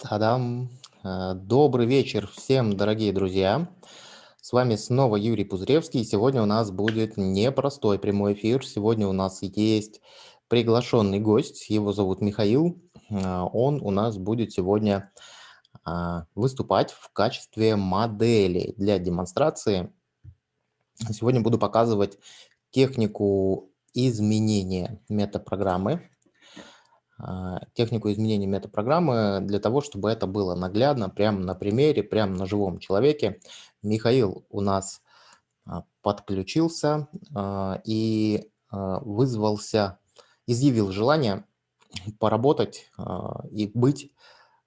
Та-дам! Э, добрый вечер всем, дорогие друзья! С вами снова Юрий Пузыревский. Сегодня у нас будет непростой прямой эфир. Сегодня у нас есть приглашенный гость. Его зовут Михаил. Э, он у нас будет сегодня а, выступать в качестве модели для демонстрации. Сегодня буду показывать технику изменения метапрограммы технику изменения метапрограммы для того, чтобы это было наглядно, прямо на примере, прямо на живом человеке. Михаил у нас а, подключился а, и вызвался, изъявил желание поработать и быть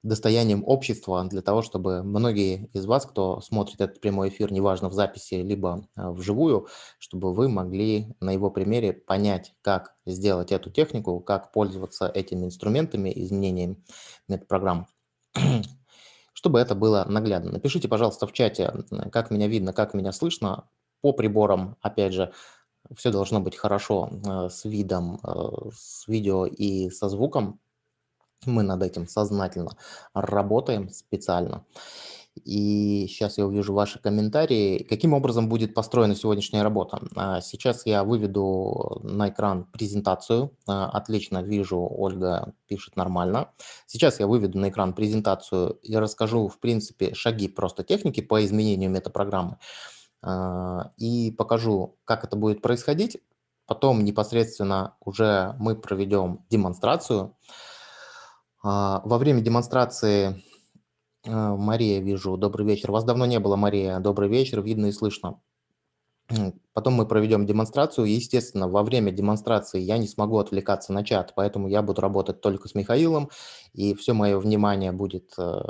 достоянием общества для того, чтобы многие из вас, кто смотрит этот прямой эфир, неважно в записи, либо а, вживую, чтобы вы могли на его примере понять, как сделать эту технику, как пользоваться этими инструментами, изменением метапрограмм, чтобы это было наглядно. Напишите, пожалуйста, в чате, как меня видно, как меня слышно. По приборам, опять же, все должно быть хорошо а, с видом, а, с видео и со звуком, мы над этим сознательно работаем специально. И сейчас я увижу ваши комментарии. Каким образом будет построена сегодняшняя работа? А, сейчас я выведу на экран презентацию. А, отлично вижу, Ольга пишет нормально. Сейчас я выведу на экран презентацию и расскажу, в принципе, шаги просто техники по изменению метапрограммы. А, и покажу, как это будет происходить. Потом непосредственно уже мы проведем демонстрацию. А, во время демонстрации а, Мария, вижу, добрый вечер. Вас давно не было, Мария, добрый вечер, видно и слышно. Потом мы проведем демонстрацию. Естественно, во время демонстрации я не смогу отвлекаться на чат, поэтому я буду работать только с Михаилом, и все мое внимание будет э,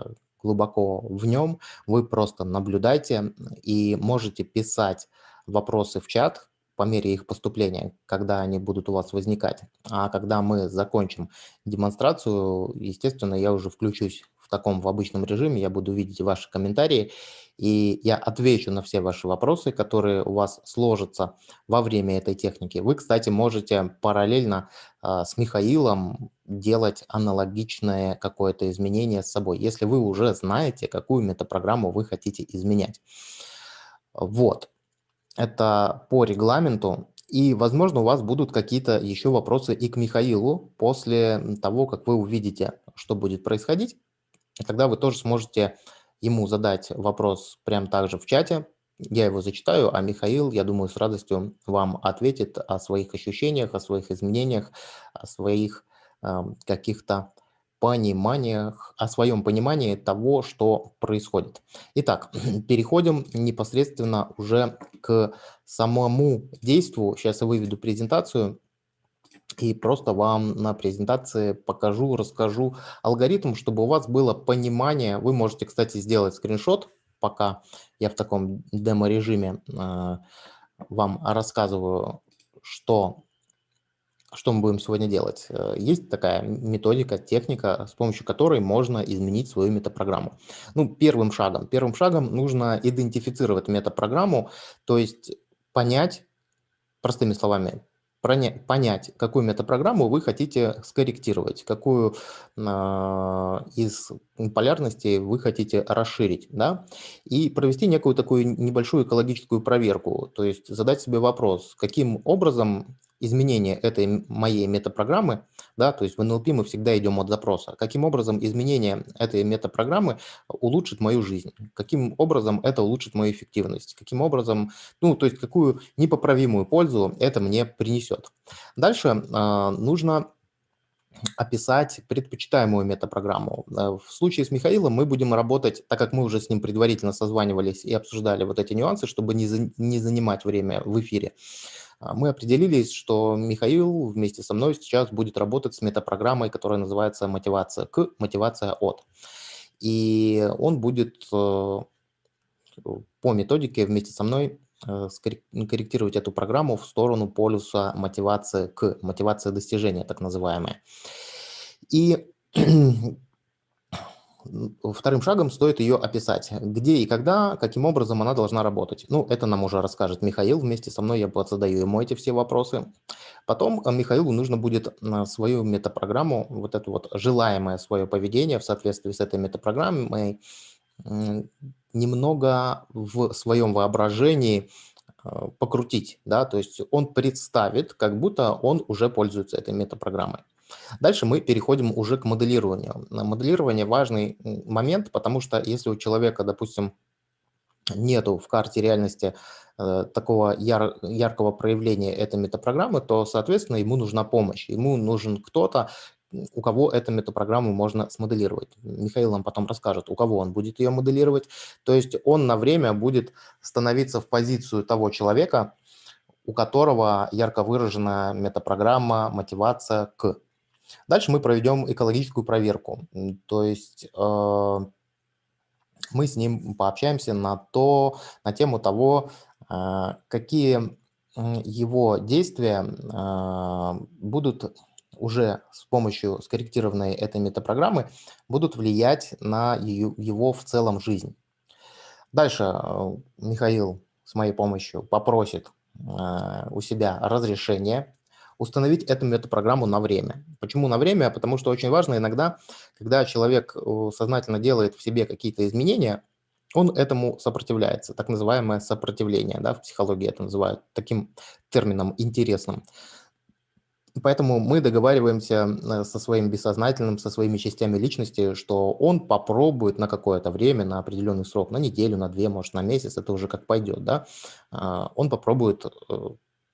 глубоко в нем. Вы просто наблюдайте и можете писать вопросы в чат, по мере их поступления, когда они будут у вас возникать. А когда мы закончим демонстрацию, естественно, я уже включусь в таком в обычном режиме, я буду видеть ваши комментарии, и я отвечу на все ваши вопросы, которые у вас сложатся во время этой техники. Вы, кстати, можете параллельно э, с Михаилом делать аналогичное какое-то изменение с собой, если вы уже знаете, какую метапрограмму вы хотите изменять. Вот. Это по регламенту. И, возможно, у вас будут какие-то еще вопросы и к Михаилу после того, как вы увидите, что будет происходить. И тогда вы тоже сможете ему задать вопрос прямо так же в чате. Я его зачитаю, а Михаил, я думаю, с радостью вам ответит о своих ощущениях, о своих изменениях, о своих э, каких-то пониманиях, о своем понимании того, что происходит. Итак, переходим непосредственно уже к самому действию. Сейчас я выведу презентацию и просто вам на презентации покажу, расскажу алгоритм, чтобы у вас было понимание. Вы можете, кстати, сделать скриншот, пока я в таком демо-режиме э, вам рассказываю, что что мы будем сегодня делать? Э, есть такая методика, техника, с помощью которой можно изменить свою метапрограмму. Ну, первым шагом. Первым шагом нужно идентифицировать метапрограмму, то есть понять, простыми словами, понять, какую метапрограмму вы хотите скорректировать, какую э, из полярностей вы хотите расширить, да, и провести некую такую небольшую экологическую проверку, то есть задать себе вопрос, каким образом изменение этой моей метапрограммы, да, то есть в NLP мы всегда идем от запроса, каким образом изменение этой метапрограммы улучшит мою жизнь, каким образом это улучшит мою эффективность, каким образом, ну, то есть какую непоправимую пользу это мне принесет. Дальше э, нужно описать предпочитаемую метапрограмму. Э, в случае с Михаилом мы будем работать, так как мы уже с ним предварительно созванивались и обсуждали вот эти нюансы, чтобы не, за, не занимать время в эфире, мы определились, что Михаил вместе со мной сейчас будет работать с метапрограммой, которая называется «Мотивация к», «Мотивация от». И он будет э, по методике вместе со мной э, корректировать эту программу в сторону полюса мотивации к, мотивация достижения, так называемая. И вторым шагом стоит ее описать. Где и когда, каким образом она должна работать. Ну, это нам уже расскажет Михаил. Вместе со мной я задаю ему эти все вопросы. Потом э, Михаилу нужно будет свою метапрограмму, вот это вот желаемое свое поведение в соответствии с этой метапрограммой, немного в своем воображении э, покрутить, да, то есть он представит, как будто он уже пользуется этой метапрограммой. Дальше мы переходим уже к моделированию. Моделирование важный момент, потому что если у человека, допустим, нету в карте реальности э, такого яр, яркого проявления этой метапрограммы, то, соответственно, ему нужна помощь. Ему нужен кто-то, у кого эту метапрограмму можно смоделировать. Михаил нам потом расскажет, у кого он будет ее моделировать. То есть он на время будет становиться в позицию того человека, у которого ярко выражена метапрограмма, мотивация к. Дальше мы проведем экологическую проверку. То есть э, мы с ним пообщаемся на, то, на тему того, э, какие его действия э, будут уже с помощью скорректированной этой метапрограммы будут влиять на его в целом жизнь. Дальше Михаил с моей помощью попросит у себя разрешение установить эту метапрограмму на время. Почему на время? Потому что очень важно иногда, когда человек э, сознательно делает в себе какие-то изменения, он этому сопротивляется, так называемое сопротивление, да, в психологии это называют таким термином интересным. Поэтому мы договариваемся э, со своим бессознательным, со своими частями личности, что он попробует на какое-то время, на определенный срок, на неделю, на две, может, на месяц, это уже как пойдет, да, а, он попробует э,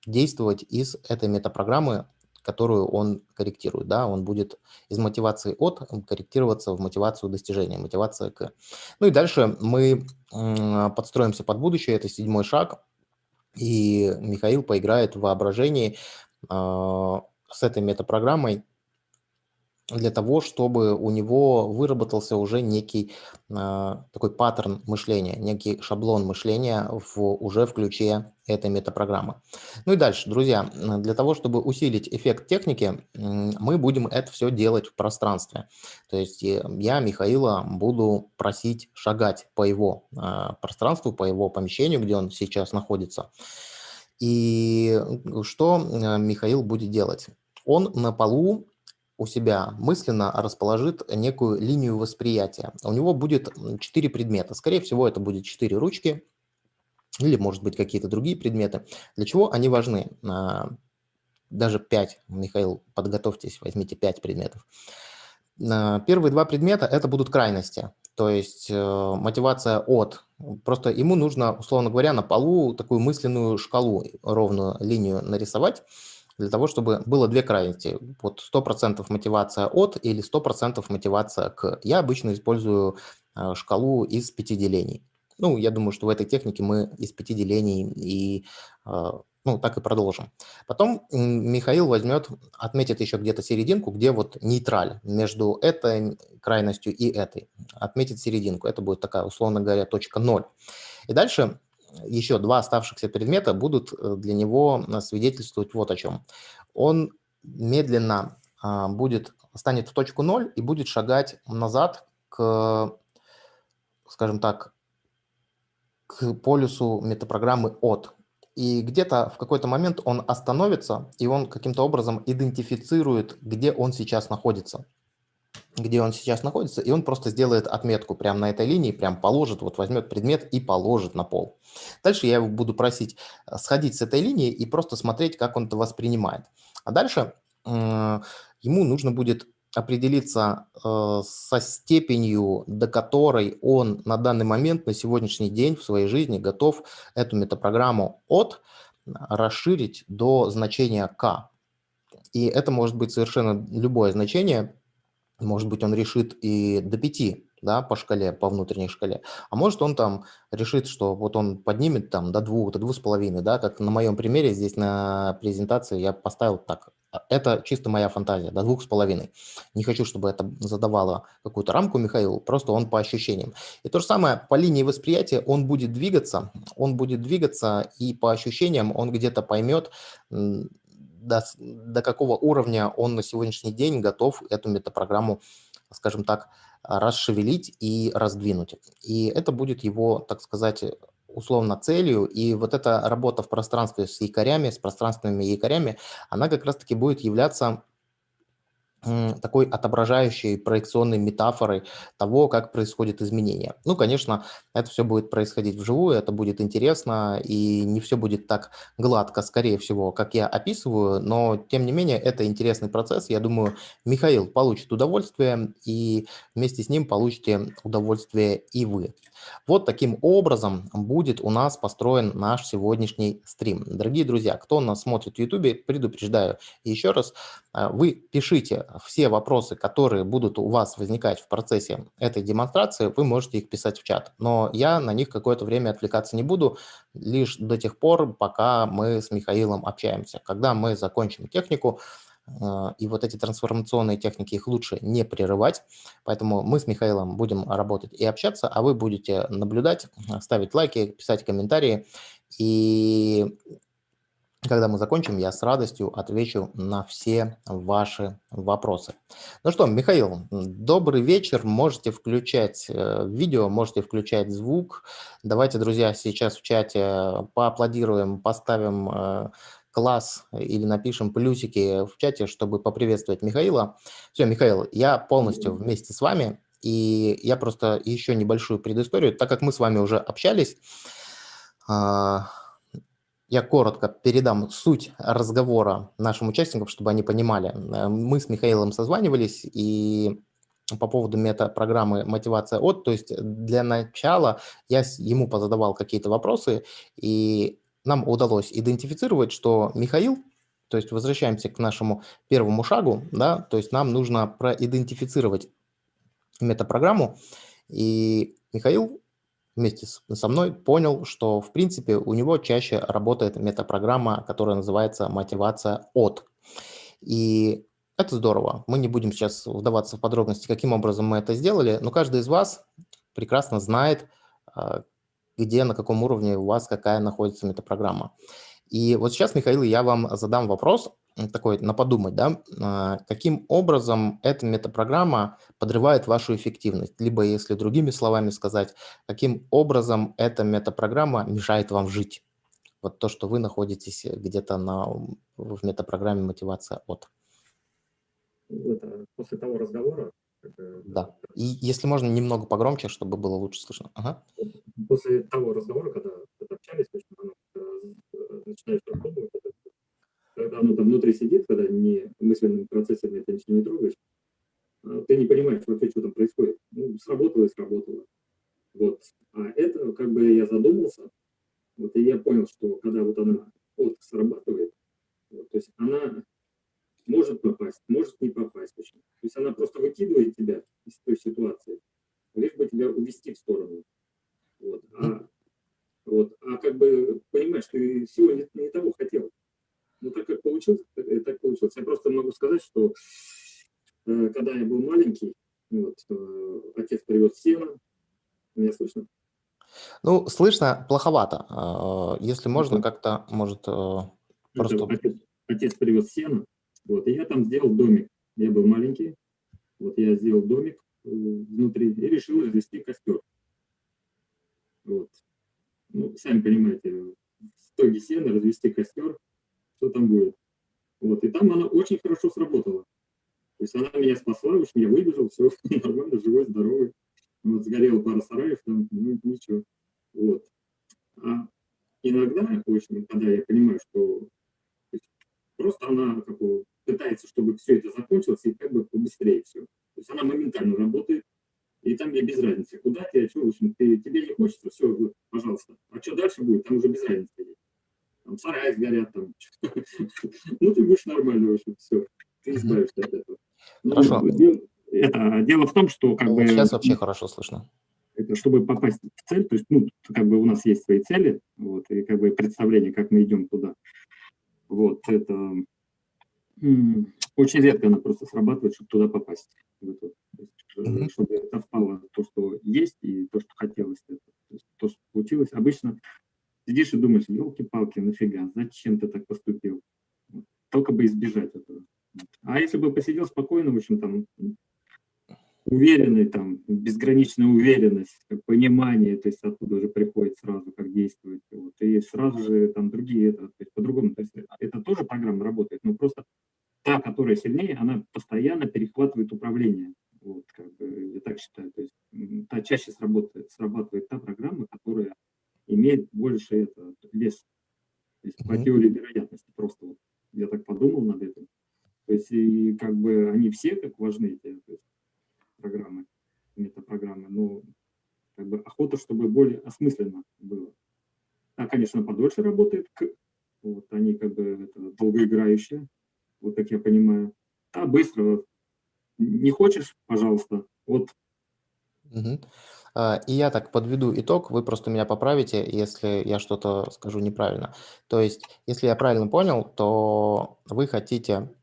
действовать из этой метапрограммы, которую он корректирует, да, он будет из мотивации от корректироваться в мотивацию достижения, мотивация к. Ну и дальше мы подстроимся под будущее, это седьмой шаг, и Михаил поиграет в воображении а, с этой метапрограммой для того, чтобы у него выработался уже некий э, такой паттерн мышления, некий шаблон мышления в, уже в ключе этой метапрограммы. Ну и дальше, друзья, для того, чтобы усилить эффект техники, мы будем это все делать в пространстве. То есть я Михаила буду просить шагать по его э, пространству, по его помещению, где он сейчас находится. И что э, Михаил будет делать? Он на полу у себя мысленно расположит некую линию восприятия. У него будет четыре предмета. Скорее всего, это будет четыре ручки или, может быть, какие-то другие предметы. Для чего они важны? А, даже пять. Михаил, подготовьтесь, возьмите пять предметов. А, первые два предмета – это будут крайности. То есть э, мотивация от. Просто ему нужно, условно говоря, на полу такую мысленную шкалу, ровную линию нарисовать, для того, чтобы было две крайности. Вот 100% мотивация от или 100% мотивация к. Я обычно использую э, шкалу из пяти делений. Ну, я думаю, что в этой технике мы из пяти делений и э, ну, так и продолжим. Потом Михаил возьмет, отметит еще где-то серединку, где вот нейтраль между этой крайностью и этой. Отметит серединку. Это будет такая, условно говоря, точка 0. И дальше еще два оставшихся предмета будут э, для него свидетельствовать вот о чем. Он медленно а, будет, станет в точку 0 и будет шагать назад к, скажем так, к полюсу метапрограммы от. И где-то в какой-то момент он остановится, и он каким-то образом идентифицирует, где он сейчас находится. Где он сейчас находится, и он просто сделает отметку прямо на этой линии, прям положит, вот возьмет предмет и положит на пол. Дальше я его буду просить э, сходить с этой линии и просто смотреть, как он это воспринимает. А дальше э, ему нужно будет определиться э, со степенью, до которой он на данный момент, на сегодняшний день в своей жизни готов эту метапрограмму от расширить до значения k. И это может быть совершенно любое значение. Может быть, он решит и до 5 да, по шкале, по внутренней шкале. А может он там решит, что вот он поднимет там до двух, до двух с половиной, да, как на моем примере здесь на презентации я поставил так. А, это чисто моя фантазия, до двух с половиной. Не хочу, чтобы это задавало какую-то рамку Михаилу, просто он по ощущениям. И то же самое по линии восприятия он будет двигаться, он будет двигаться и по ощущениям он где-то поймет, до, до какого уровня он на сегодняшний день готов эту метапрограмму, скажем так, расшевелить и раздвинуть. И это будет его, так сказать, условно целью, и вот эта работа в пространстве с якорями, с пространственными якорями, она как раз-таки будет являться такой отображающей проекционной метафорой того, как происходит изменение. Ну, конечно, это все будет происходить вживую, это будет интересно, и не все будет так гладко, скорее всего, как я описываю, но, тем не менее, это интересный процесс. Я думаю, Михаил получит удовольствие, и вместе с ним получите удовольствие и вы. Вот таким образом будет у нас построен наш сегодняшний стрим. Дорогие друзья, кто нас смотрит в YouTube, предупреждаю еще раз, э, вы пишите все вопросы, которые будут у вас возникать в процессе этой демонстрации, вы можете их писать в чат. Но я на них какое-то время отвлекаться не буду, лишь до тех пор, пока мы с Михаилом общаемся. Когда мы закончим технику, э, и вот эти трансформационные техники, их лучше не прерывать. Поэтому мы с Михаилом будем работать и общаться, а вы будете наблюдать, ставить лайки, писать комментарии. И когда мы закончим, я с радостью отвечу на все ваши вопросы. Ну что, Михаил, добрый вечер. Можете включать э, видео, можете включать звук. Давайте, друзья, сейчас в чате поаплодируем, поставим э, класс или напишем плюсики в чате, чтобы поприветствовать Михаила. Все, Михаил, я полностью вместе с вами. И я просто еще небольшую предысторию, так как мы с вами уже общались, а, я коротко передам суть разговора нашим участникам, чтобы они понимали. Мы с Михаилом созванивались, и по поводу мета-программы «Мотивация от», то есть для начала я ему позадавал какие-то вопросы, и нам удалось идентифицировать, что Михаил, то есть возвращаемся к нашему первому шагу, да, то есть нам нужно проидентифицировать метапрограмму, и Михаил вместе со мной понял, что, в принципе, у него чаще работает метапрограмма, которая называется «Мотивация от». И это здорово. Мы не будем сейчас вдаваться в подробности, каким образом мы это сделали, но каждый из вас прекрасно знает, а, где, на каком уровне у вас какая находится метапрограмма. И вот сейчас, Михаил, я вам задам вопрос, такой на подумать, да, а, каким образом эта метапрограмма подрывает вашу эффективность, либо, если другими словами сказать, каким образом эта метапрограмма мешает вам жить. Вот то, что вы находитесь где-то на, в метапрограмме мотивация от. Это после того разговора? Да. И если можно, немного погромче, чтобы было лучше слышно. Ага. После того разговора, когда, общались, оно, э, начинаешь пробовать, когда оно там внутри сидит, когда не мысленными процессами ты ничего не трогаешь, а, ты не понимаешь вообще, что там происходит. Ну, сработало и сработало. Вот. А это, как бы я задумался, вот, и я понял, что когда вот она вот срабатывает, вот, то есть она может попасть, может не попасть. То есть она просто выкидывает тебя из той ситуации, лишь бы тебя увести в сторону. Вот. А, вот. а как бы понимаешь, ты всего не, не того хотел. Ну, так как получилось, так, э, так получилось. Я просто могу сказать, что э, когда я был маленький, вот, э, отец привез сено. Меня слышно? Ну, слышно плоховато. А, если можно, как-то, может, э, просто... Отец, отец привез сено, вот, и я там сделал домик. Я был маленький, вот я сделал домик э, внутри и решил развести костер. Вот. Ну, сами понимаете, в стоге сена развести костер, что там будет. Вот, и там она очень хорошо сработала. То есть она меня спасла, общем, я выбежал, все нормально, живой, здоровый. Вот, сгорела пара сараев, там, ну, ничего. Вот. А иногда, общем, когда я понимаю, что просто она как бы, пытается, чтобы все это закончилось, и как бы побыстрее все. То есть она моментально работает, и там мне без разницы, куда ты, а что, в общем, ты, тебе не хочется, все, пожалуйста. А что дальше будет, там уже без разницы там сараи сгорят, там. ну, ты будешь нормально, в общем, все, ты избавишься от этого. Ну, хорошо. Это, дело в том, что как ну, бы... Сейчас вообще хорошо слышно. Это, чтобы попасть в цель, то есть, ну, как бы у нас есть свои цели, вот, и как бы представление, как мы идем туда. Вот, это очень редко она просто срабатывает, чтобы туда попасть. Вот, вот. Есть, чтобы это впало то, что есть, и то, что хотелось. Это. То, есть, то, что получилось. Обычно Сидишь и думаешь, елки-палки, нафига, зачем ты так поступил? Только бы избежать этого. А если бы посидел спокойно, в общем, там, уверенный, там, безграничная уверенность, понимание, то есть оттуда уже приходит сразу, как действовать. Вот, и сразу же там другие, это, то есть по-другому. То есть это тоже программа работает, но просто та, которая сильнее, она постоянно перехватывает управление. Вот, как бы, я так считаю. То есть та чаще сработает, срабатывает та программа, которая имеет больше это, вес. То есть mm -hmm. по теории вероятности просто вот я так подумал над этим. То есть и как бы они все как важны, эти есть, программы, метапрограммы, но как бы охота, чтобы более осмысленно было. А, конечно, подольше работает, вот они как бы это, долгоиграющие, вот как я понимаю. А быстро, не хочешь, пожалуйста, вот. Угу. И я так подведу итог, вы просто меня поправите, если я что-то скажу неправильно. То есть, если я правильно понял, то вы хотите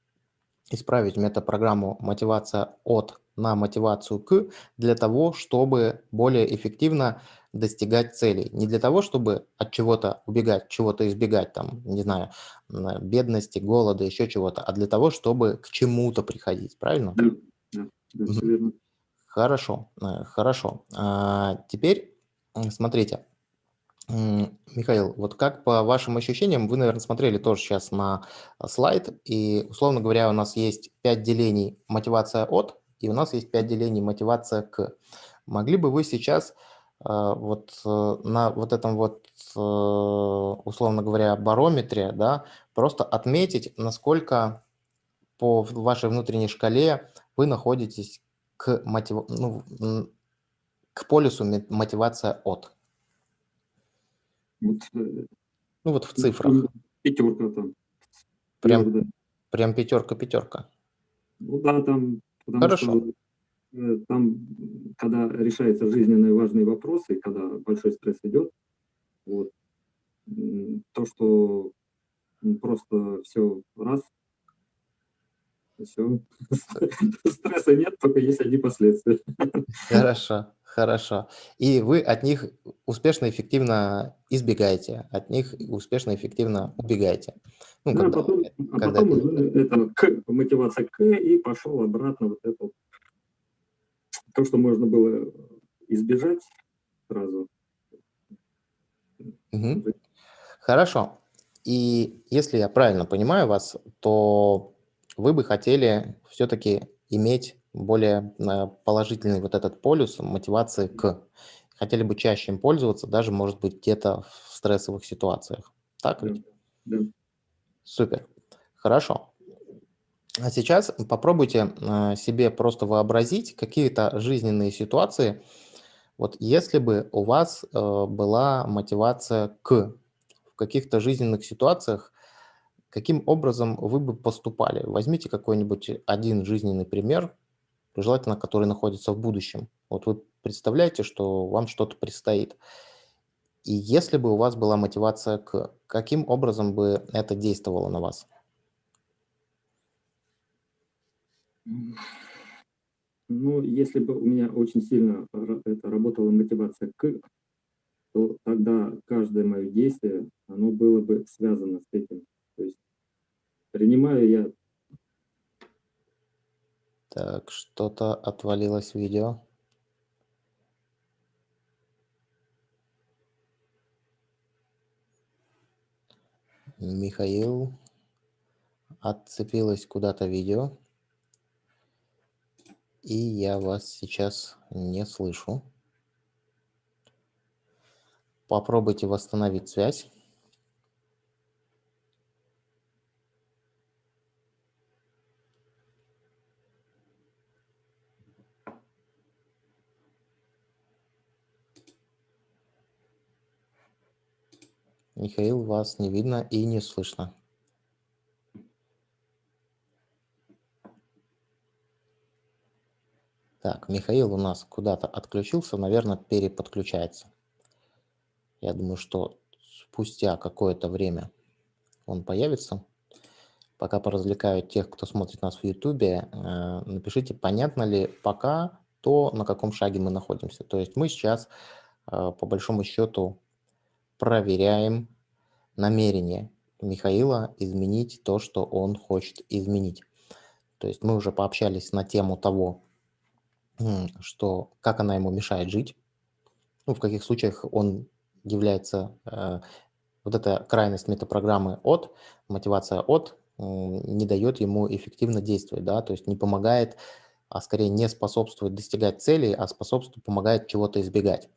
исправить метапрограмму мотивация от на мотивацию к для того, чтобы более эффективно достигать целей. Не для того, чтобы от чего-то убегать, чего-то избегать, там, не знаю, бедности, голода, еще чего-то, а для того, чтобы к чему-то приходить, правильно? Да, да, да все верно. Хорошо, э, хорошо. А, теперь смотрите, Михаил, вот как по вашим ощущениям, вы, наверное, смотрели тоже сейчас на а, слайд, и, условно говоря, у нас есть 5 делений мотивация от, и у нас есть 5 делений мотивация к. Могли бы вы сейчас а, вот э, на вот этом вот, э, условно говоря, барометре, да, просто отметить, насколько по вашей внутренней шкале вы находитесь к, мотив... ну, к полюсу мотивация от. Вот, э, ну вот в цифрах. Пятерка там. Прям, прям пятерка-пятерка. Ну да, там, Хорошо. что э, там, когда решаются жизненные важные вопросы, когда большой стресс идет, вот, то, что просто все раз, все, стресса нет, только есть одни последствия. Хорошо. Хорошо. И вы от них успешно, эффективно избегаете, от них успешно, эффективно убегаете. Ну, да, когда, потом, а когда потом это... это к, мотивация к, и пошел обратно вот это. То, что можно было избежать сразу. Угу. Хорошо. И если я правильно понимаю вас, то вы бы хотели все-таки иметь более э, положительный вот этот полюс мотивации к. Хотели бы чаще им пользоваться, даже, может быть, где-то в стрессовых ситуациях. Так ведь? Да. Супер. Хорошо. А сейчас попробуйте э, себе просто вообразить какие-то жизненные ситуации. Вот если бы у вас э, была мотивация к в каких-то жизненных ситуациях, каким образом вы бы поступали? Возьмите какой-нибудь один жизненный пример, желательно, который находится в будущем. Вот вы представляете, что вам что-то предстоит. И если бы у вас была мотивация к, каким образом бы это действовало на вас? Ну, если бы у меня очень сильно это работала мотивация к, то тогда каждое мое действие, оно было бы связано с этим. Принимаю я так, что-то отвалилось видео. Михаил, отцепилось куда-то видео. И я вас сейчас не слышу. Попробуйте восстановить связь. Михаил, вас не видно и не слышно. Так, Михаил у нас куда-то отключился, наверное, переподключается. Я думаю, что спустя какое-то время он появится. Пока поразвлекаю тех, кто смотрит нас в YouTube, э, напишите, понятно ли пока то, на каком шаге мы находимся. То есть мы сейчас, э, по большому счету, проверяем намерение Михаила изменить то, что он хочет изменить. То есть мы уже пообщались на тему того, что как она ему мешает жить, ну, в каких случаях он является, э, вот эта крайность метапрограммы от, мотивация от, не дает ему эффективно действовать, да, то есть не помогает, а скорее не способствует достигать целей, а способствует, помогает чего-то избегать.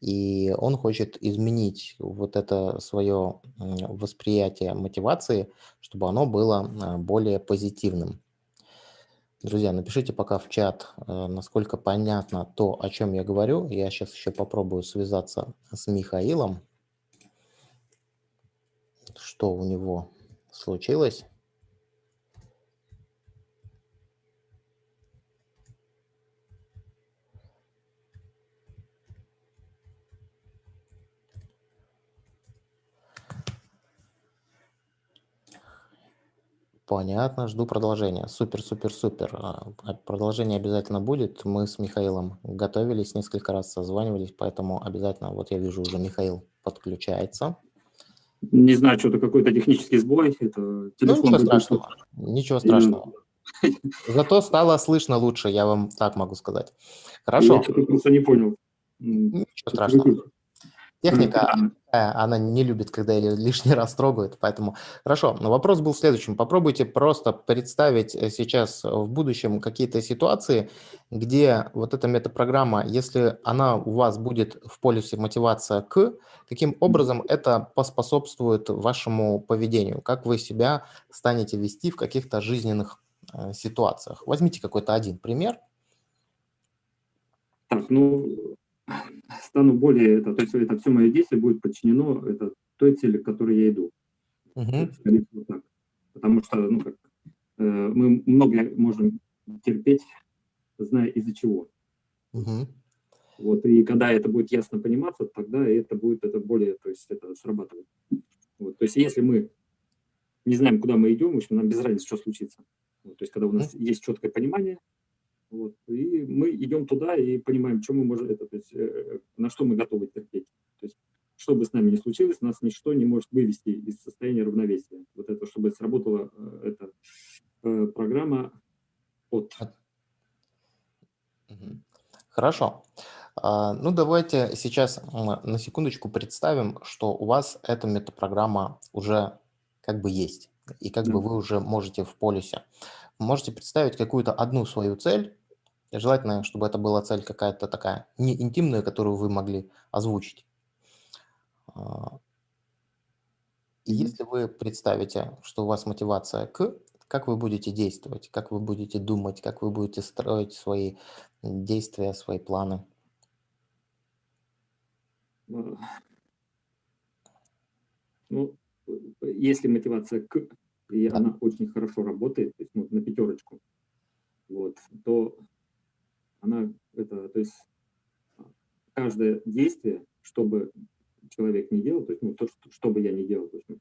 И он хочет изменить вот это свое восприятие мотивации, чтобы оно было э, более позитивным. Друзья, напишите пока в чат, э, насколько понятно то, о чем я говорю. Я сейчас еще попробую связаться с Михаилом. Что у него случилось? Понятно, жду продолжения. Супер, супер, супер. А, а продолжение обязательно будет. Мы с Михаилом готовились, несколько раз созванивались, поэтому обязательно, вот я вижу, уже Михаил подключается. Не знаю, что-то какой-то технический сбой. Это ну, ничего страшного. Ничего страшного. Зато стало слышно лучше, я вам так могу сказать. Хорошо. Я просто не понял. Ничего страшного. Техника, она не любит, когда ее лишний раз трогают, поэтому хорошо. Но вопрос был следующим. Попробуйте просто представить э, сейчас в будущем какие-то ситуации, где вот эта метапрограмма, если она у вас будет в полюсе мотивация к, каким образом это поспособствует вашему поведению, как вы себя станете вести в каких-то жизненных э, ситуациях. Возьмите какой-то один пример. Так, ну, стану более, это, то есть это все мое действие будет подчинено это, той цели, к которой я иду. Uh -huh. так. Потому что ну, как, э, мы много можем терпеть, зная из-за чего. Uh -huh. Вот, и когда это будет ясно пониматься, тогда это будет это более, то есть это срабатывает. Вот, то есть если мы не знаем, куда мы идем, в общем, нам без разницы, что случится. Вот, то есть когда у нас uh -huh. есть четкое понимание, вот. И мы идем туда и понимаем, что мы можем, это, то есть, э, на что мы готовы терпеть. То есть, что бы с нами ни случилось, нас ничто не может вывести из состояния равновесия. Вот это, чтобы сработала э, эта э, программа от. Хорошо. А, ну, давайте сейчас на секундочку представим, что у вас эта метапрограмма уже как бы есть, и как да. бы вы уже можете в полюсе можете представить какую-то одну свою цель, желательно, чтобы это была цель какая-то такая не интимная, которую вы могли озвучить. А, и если вы представите, что у вас мотивация к, как вы будете действовать, как вы будете думать, как вы будете строить свои действия, свои планы? Ну, если мотивация к, и да. она очень хорошо работает, то есть ну, на пятерочку, вот, то она, это, то есть каждое действие, чтобы человек не делал, то есть ну, то, что, что бы я ни делал, то есть, ну,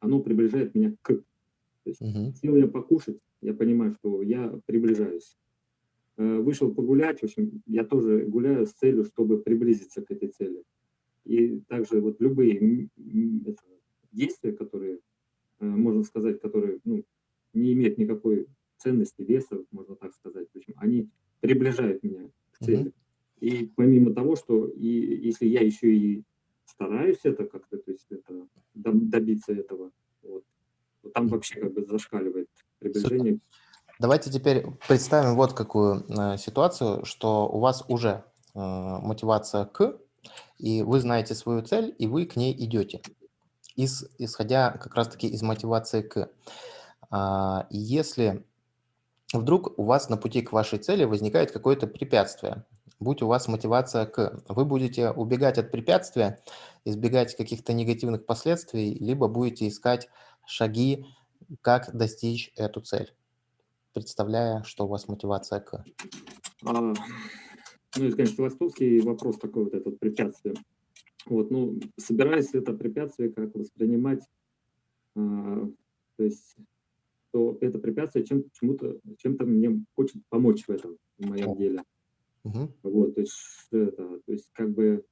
оно приближает меня к. То есть, угу. сел я покушать, я понимаю, что я приближаюсь. Э, вышел погулять, в общем, я тоже гуляю с целью, чтобы приблизиться к этой цели. И также вот любые это, действия, которые Э, можно сказать, которые ну, не имеют никакой ценности, веса, можно так сказать. В общем, они приближают меня к цели. -hmm. И помимо того, что и если я еще и стараюсь это как-то, то есть это добиться этого, вот, то там вообще как бы зашкаливает приближение. Супер. Давайте теперь представим вот какую э, ситуацию, что у вас уже э, мотивация к, и вы знаете свою цель, и вы к ней идете из, исходя как раз-таки из мотивации к. А, если вдруг у вас на пути к вашей цели возникает какое-то препятствие, будь у вас мотивация к, вы будете убегать от препятствия, избегать каких-то негативных последствий, либо будете искать шаги, как достичь эту цель, представляя, что у вас мотивация к. А, ну, это, конечно, философский вопрос такой вот этот препятствие. Вот, ну, собираюсь это препятствие как воспринимать, а, то есть, что это препятствие чем, чему-то, чем-то мне хочет помочь в этом, в моем деле. Угу. Вот, то есть, это, то есть, как бы,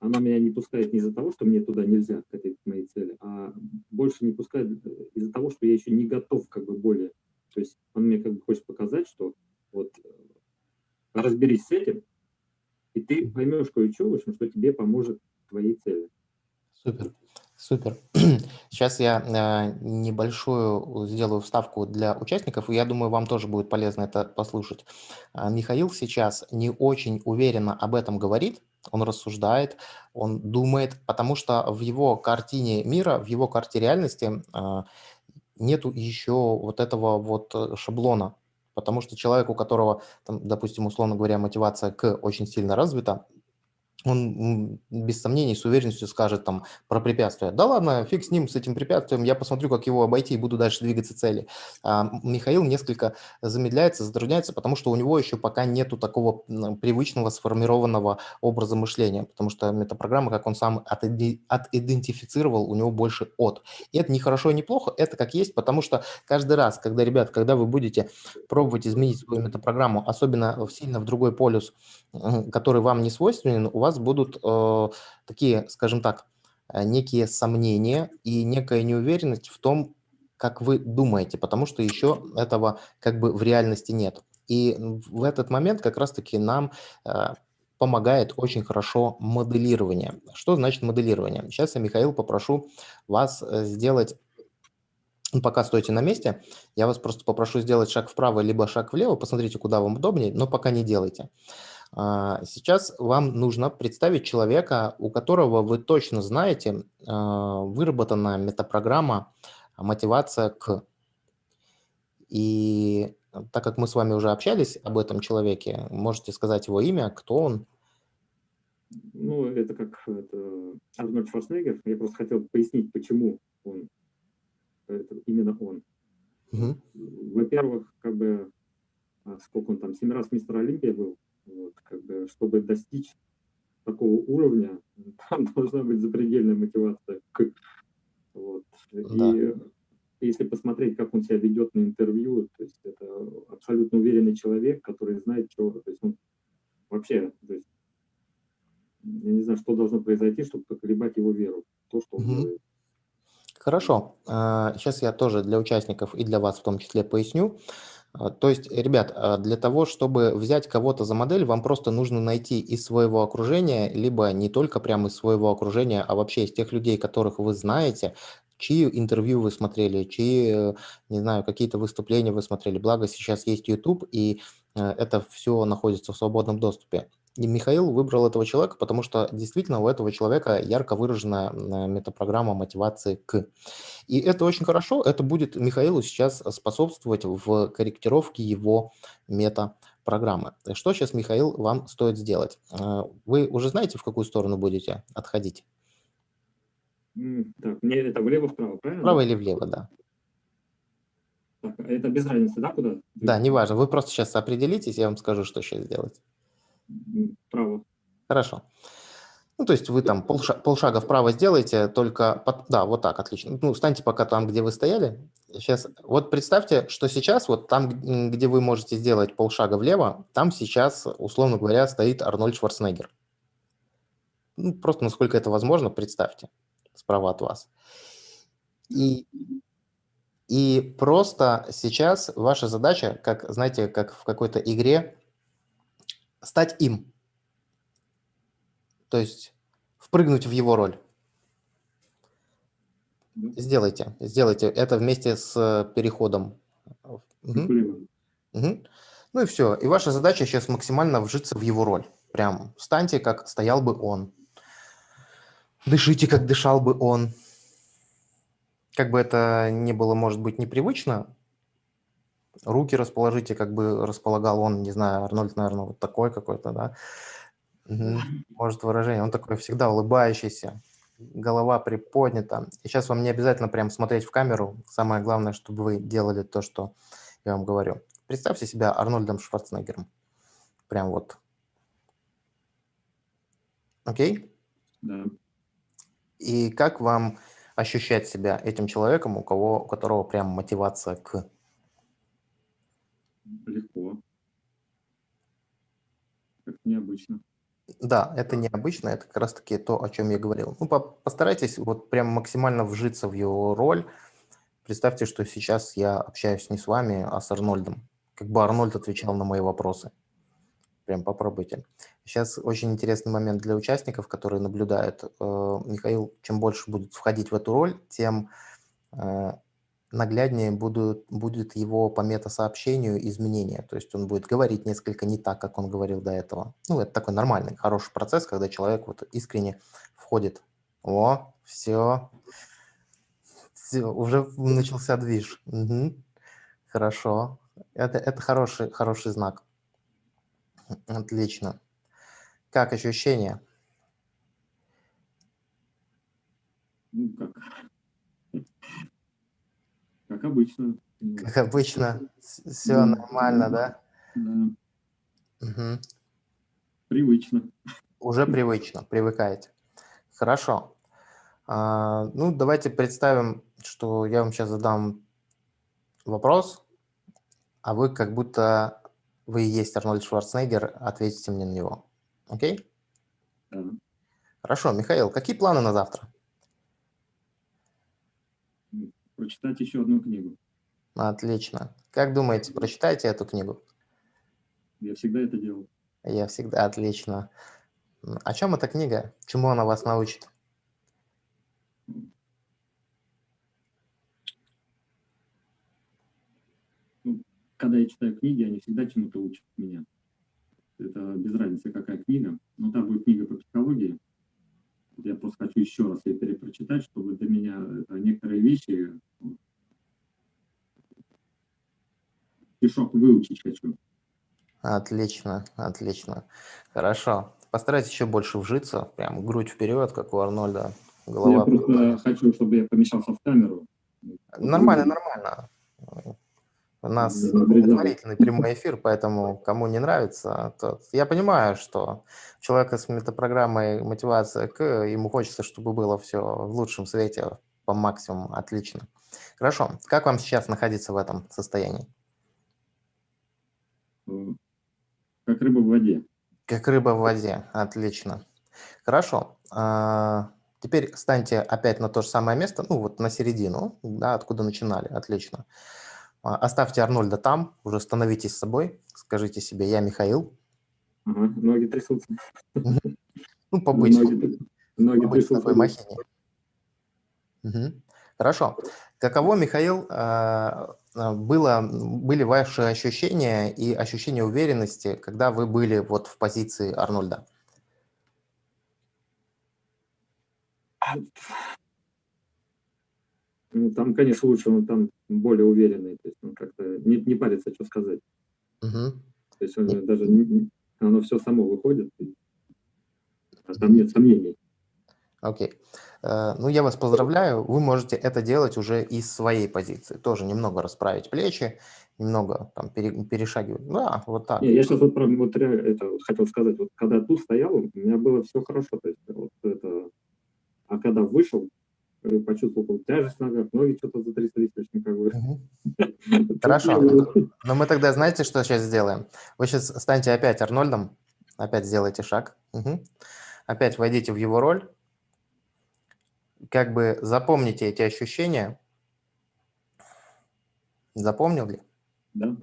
она меня не пускает не из-за того, что мне туда нельзя, к этой к моей цели, а больше не пускает из-за того, что я еще не готов, как бы, более. То есть, он мне как бы хочет показать, что вот разберись с этим, и ты поймешь кое-что, в общем, что тебе поможет твоей цели. Супер. Супер. Сейчас я э, небольшую сделаю вставку для участников, и я думаю, вам тоже будет полезно это послушать. А, Михаил сейчас не очень уверенно об этом говорит, он рассуждает, он думает, потому что в его картине мира, в его карте реальности э, нету еще вот этого вот э, шаблона, потому что человек, у которого, там, допустим, условно говоря, мотивация к очень сильно развита, он без сомнений с уверенностью скажет там про препятствия. Да ладно, фиг с ним, с этим препятствием, я посмотрю, как его обойти и буду дальше двигаться цели. А Михаил несколько замедляется, затрудняется, потому что у него еще пока нету такого привычного сформированного образа мышления, потому что метапрограмма, как он сам отидентифицировал, у него больше от. И это не хорошо и не плохо, это как есть, потому что каждый раз, когда, ребят, когда вы будете пробовать изменить свою метапрограмму, особенно сильно в другой полюс, который вам не свойственен, у вас будут э, такие, скажем так, э, некие сомнения и некая неуверенность в том, как вы думаете, потому что еще этого как бы в реальности нет. И в этот момент как раз-таки нам э, помогает очень хорошо моделирование. Что значит моделирование? Сейчас я, Михаил, попрошу вас э, сделать ну, пока стойте на месте, я вас просто попрошу сделать шаг вправо, либо шаг влево, посмотрите, куда вам удобнее, но пока не делайте. А, сейчас вам нужно представить человека, у которого вы точно знаете, а, выработана метапрограмма мотивация к. И так как мы с вами уже общались об этом человеке, можете сказать его имя, кто он? Ну, это как это, Арнольд Шварценеггер. Я просто хотел пояснить, почему он, это именно он. Угу. Во-первых, как бы, а, сколько он там, семь раз мистер Олимпия был, вот, как бы, чтобы достичь такого уровня, там должна быть запредельная мотивация. Вот. Да. И если посмотреть, как он себя ведет на интервью, то есть это абсолютно уверенный человек, который знает, что... То есть он вообще... То есть, я не знаю, что должно произойти, чтобы поколебать его веру в то, что он угу. делает. Хорошо. Сейчас а, я тоже для участников и для вас в том числе поясню. А, то есть, ребят, а, для того, чтобы взять кого-то за модель, вам просто нужно найти из своего окружения, либо не только прямо из своего окружения, а вообще из тех людей, которых вы знаете, чьи интервью вы смотрели, чьи, э, не знаю, какие-то выступления вы смотрели. Благо сейчас есть YouTube, и э, это все находится в свободном доступе. И Михаил выбрал этого человека, потому что действительно у этого человека ярко выраженная метапрограмма мотивации к. И это очень хорошо, это будет Михаилу сейчас способствовать в корректировке его метапрограммы. Что сейчас, Михаил, вам стоит сделать? Э, вы уже знаете, в какую сторону будете отходить? Так, мне это влево-вправо, правильно? Вправо или влево, да. Так, а это без разницы, да, куда? Да, неважно. Вы просто сейчас определитесь, я вам скажу, что сейчас сделать вправо. Хорошо. Ну, то есть вы там полшага, полшага вправо сделаете, только... Под, да, вот так, отлично. Ну, станьте пока там, где вы стояли. Сейчас, вот представьте, что сейчас вот там, где вы можете сделать полшага влево, там сейчас, условно говоря, стоит Арнольд Шварценеггер. Ну, просто насколько это возможно, представьте справа от вас. И, и просто сейчас ваша задача, как, знаете, как в какой-то игре, стать им. То есть впрыгнуть в его роль. Сделайте, сделайте это вместе с переходом. Угу. Угу. Ну и все. И ваша задача сейчас максимально вжиться в его роль. Прям встаньте, как стоял бы он. Дышите, как дышал бы он. Как бы это не было, может быть, непривычно, руки расположите, как бы располагал он, не знаю, Арнольд, наверное, вот такой какой-то, да. Угу. Может, выражение. Он такой всегда улыбающийся, голова приподнята. И сейчас вам не обязательно прям смотреть в камеру. Самое главное, чтобы вы делали то, что я вам говорю. Представьте себя Арнольдом Шварценеггером. Прям вот. Окей? Да. И как вам ощущать себя этим человеком, у, кого, у которого прям мотивация к легко. Как необычно. Да, это необычно, это как раз-таки то, о чем я говорил. Ну, по постарайтесь вот прям максимально вжиться в его роль. Представьте, что сейчас я общаюсь не с вами, а с Арнольдом. Как бы Арнольд отвечал на мои вопросы. Прям попробуйте. Сейчас очень интересный момент для участников, которые наблюдают. Э, Михаил, чем больше будет входить в эту роль, тем э, нагляднее будут, будет его по метасообщению изменения. То есть он будет говорить несколько не так, как он говорил до этого. Ну, это такой нормальный, хороший процесс, когда человек вот искренне входит. О, все. Все, уже начался движ. Угу. Хорошо. Это, это хороший, хороший знак. Отлично. Как ощущения? Ну, как? Как обычно. Как обычно. Все нормально, да? Да. Угу. Привычно. Уже привычно, привыкаете. Хорошо. А, ну, давайте представим, что я вам сейчас задам вопрос, а вы как будто вы и есть Арнольд Шварценеггер, ответите мне на него. Окей? Да. Хорошо. Михаил, какие планы на завтра? Прочитать еще одну книгу. Отлично. Как думаете, прочитаете эту книгу? Я всегда это делал. Я всегда. Отлично. О чем эта книга? Чему она вас научит? когда я читаю книги, они всегда чему-то учат меня. Это без разницы, какая книга. Но там будет книга по психологии. Я просто хочу еще раз ее перепрочитать, чтобы для меня некоторые вещи стишок выучить хочу. Отлично, отлично. Хорошо. Постарайтесь еще больше вжиться, прям грудь вперед, как у Арнольда. Голова. Я просто хочу, чтобы я помещался в камеру. Нормально, нормально. У нас благотворительный прямой эфир, поэтому кому не нравится, тот... Я понимаю, что человека с метапрограммой мотивация к, ему хочется, чтобы было все в лучшем свете, по максимуму, отлично. Хорошо. Как вам сейчас находиться в этом состоянии? Как рыба в воде. Как рыба в воде, отлично. Хорошо. А, теперь станьте опять на то же самое место, ну вот на середину, да, откуда начинали, отлично. Отлично. А, оставьте Арнольда там, уже становитесь собой, скажите себе «я Михаил». Ага, ноги трясутся. Ну, побыть, ноги, ноги побыть в такой махине. Угу. Хорошо. Каково, Михаил, а, а, было, были ваши ощущения и ощущения уверенности, когда вы были вот в позиции Арнольда? Ну, там, конечно, лучше, он там более уверенный, то есть он как-то не, не парится, что сказать. Угу. То есть он даже, не, оно все само выходит, а там нет сомнений. Окей. Okay. Э, ну, я вас поздравляю. Вы можете это делать уже из своей позиции. Тоже немного расправить плечи, немного там перешагивать. Да, вот так. Не, я сейчас вот, вот это хотел сказать. Вот когда тут стоял, у меня было все хорошо. То есть вот это... А когда вышел, почувствовал тяжесть в ногах, ноги что-то затряслись очень как бы. Хорошо. Но мы тогда знаете, что сейчас сделаем? Вы сейчас станьте опять Арнольдом, опять сделайте шаг. Угу. Опять войдите в его роль. Как бы запомните эти ощущения. Запомнил ли? Да.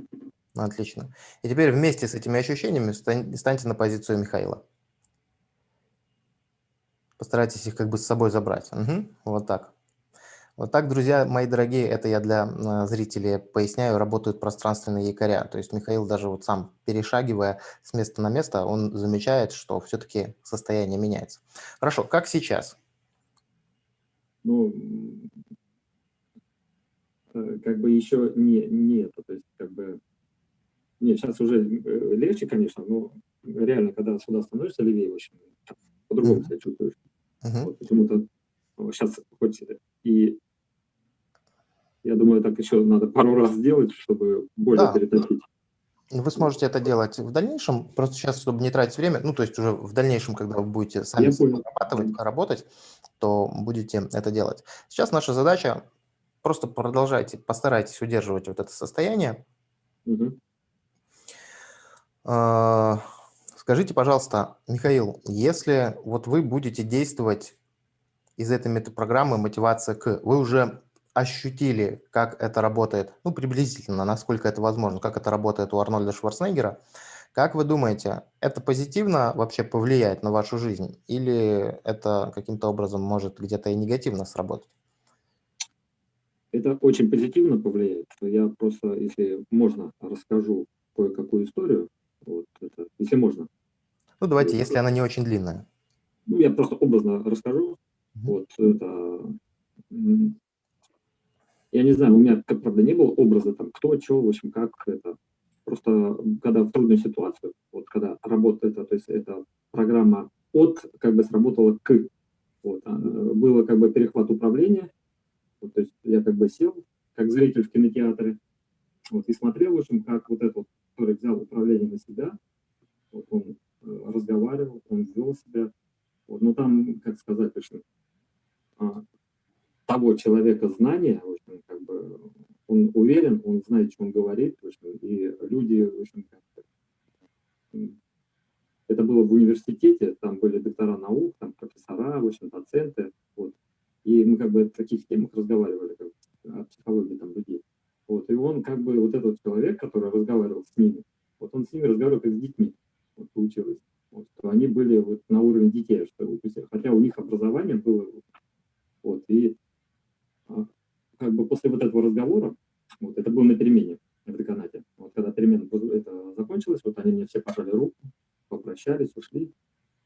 Отлично. И теперь вместе с этими ощущениями станьте на позицию Михаила. Постарайтесь их как бы с собой забрать. Угу. Вот так. Вот так, друзья мои дорогие, это я для а, зрителей поясняю, работают пространственные якоря. То есть Михаил даже вот сам, перешагивая с места на место, он замечает, что все-таки состояние меняется. Хорошо, как сейчас? Ну, э, как бы еще не, не это, то есть как бы... Нет, сейчас уже э, легче, конечно, но реально, когда сюда становишься левее, общем, по-другому себя чувствуешь. Угу. Вот, почему-то сейчас хоть и я думаю, так еще надо пару раз сделать, чтобы более да. перетопить. Вы сможете это делать в дальнейшем, просто сейчас, чтобы не тратить время, ну, то есть уже в дальнейшем, когда вы будете сами разрабатывать, работать, то будете это делать. Сейчас наша задача просто продолжайте, постарайтесь удерживать вот это состояние. Угу. Скажите, пожалуйста, Михаил, если вот вы будете действовать из этой метапрограммы «Мотивация к», вы уже ощутили, как это работает, ну, приблизительно, насколько это возможно, как это работает у Арнольда Шварценеггера, Как вы думаете, это позитивно вообще повлияет на вашу жизнь или это каким-то образом может где-то и негативно сработать? Это очень позитивно повлияет. Я просто, если можно, расскажу кое-какую историю. Вот это, если можно. Ну, давайте, если она не очень длинная. Ну, я просто образно расскажу. Вот это... Я не знаю, у меня, как правда, не было образа, там, кто, что, в общем, как это. Просто, когда в трудную ситуацию, вот, когда работает это, то есть это программа от, как бы сработала к. Вот, а, было, как бы, перехват управления, вот, то есть я, как бы, сел, как зритель в кинотеатре, вот, и смотрел, в общем, как вот этот, который взял управление на себя, вот он э, разговаривал, он вел себя, вот, но там, как сказать, в общем, а, того человека знания, в общем, как бы, он уверен, он знает, что он говорит, в общем, и люди, в общем, это было в университете, там были доктора наук, там профессора, в общем, доценты, вот, и мы как бы в таких темах разговаривали, как, о психологии там людей. Вот, и он как бы, вот этот человек, который разговаривал с ними, вот он с ними разговаривал как с детьми, вот, получилось. Вот, что они были вот на уровне детей, что, хотя у них образование было, вот, и а, как бы после вот этого разговора, вот, это было на перемене в деканате, вот, когда перемена это закончилась, вот они мне все пожали руку, попрощались, ушли,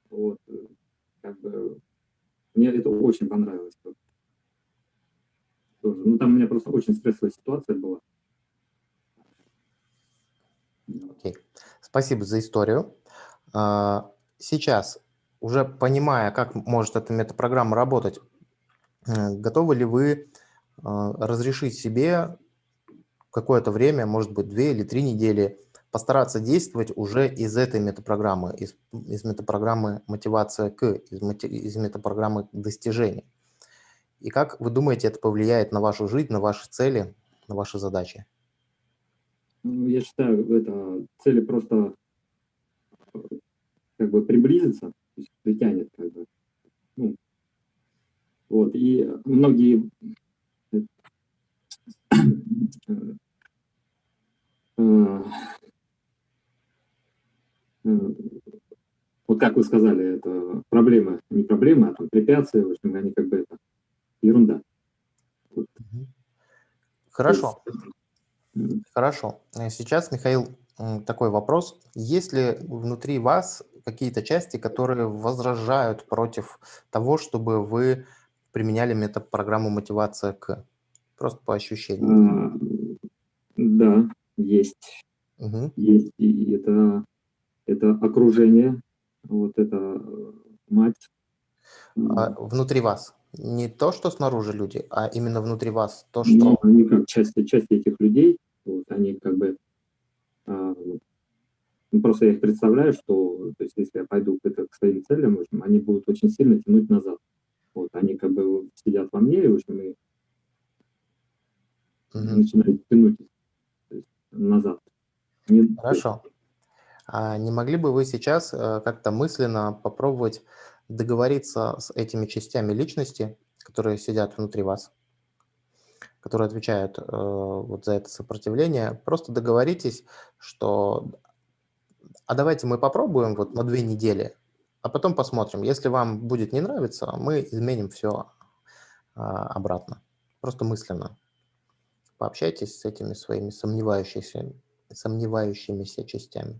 вот, э, как бы, мне это очень понравилось. Тоже. Ну, там у меня просто очень стрессовая ситуация была. Окей. Спасибо за историю. А, сейчас, уже понимая, как может эта метапрограмма работать, готовы ли вы а, разрешить себе какое-то время, может быть, две или три недели, постараться действовать уже из этой метапрограммы, из, из метапрограммы мотивация к, из, из метапрограммы достижения. И как вы думаете, это повлияет на вашу жизнь, на ваши цели, на ваши задачи? Ну, я считаю, это цели просто как бы приблизиться, то есть притянет как бы. Ну, вот, и многие э, э, вот как вы сказали, это проблема, не проблема, а там препятствия, в общем, они как бы это ерунда. Хорошо. Хорошо. Сейчас, Михаил, такой вопрос. Есть ли внутри вас какие-то части, которые возражают против того, чтобы вы применяли метод программу мотивация к? Просто по ощущениям. А, да, есть. Угу. Есть, и это это окружение, вот это э, мать. А внутри вас? Не то, что снаружи люди, а именно внутри вас, то, что... Ну, они как части, части этих людей, вот, они как бы... А, ну, просто я их представляю, что то есть, если я пойду к, это, к своим целям, в общем, они будут очень сильно тянуть назад. Вот, они как бы сидят во мне, в общем, и угу. начинают тянуть есть, назад. Не, Хорошо. А не могли бы вы сейчас э, как-то мысленно попробовать договориться с этими частями личности, которые сидят внутри вас, которые отвечают э, вот за это сопротивление, просто договоритесь, что а давайте мы попробуем вот на две недели, а потом посмотрим. Если вам будет не нравиться, мы изменим все а, обратно. Просто мысленно. Пообщайтесь с этими своими сомневающимися, сомневающимися частями.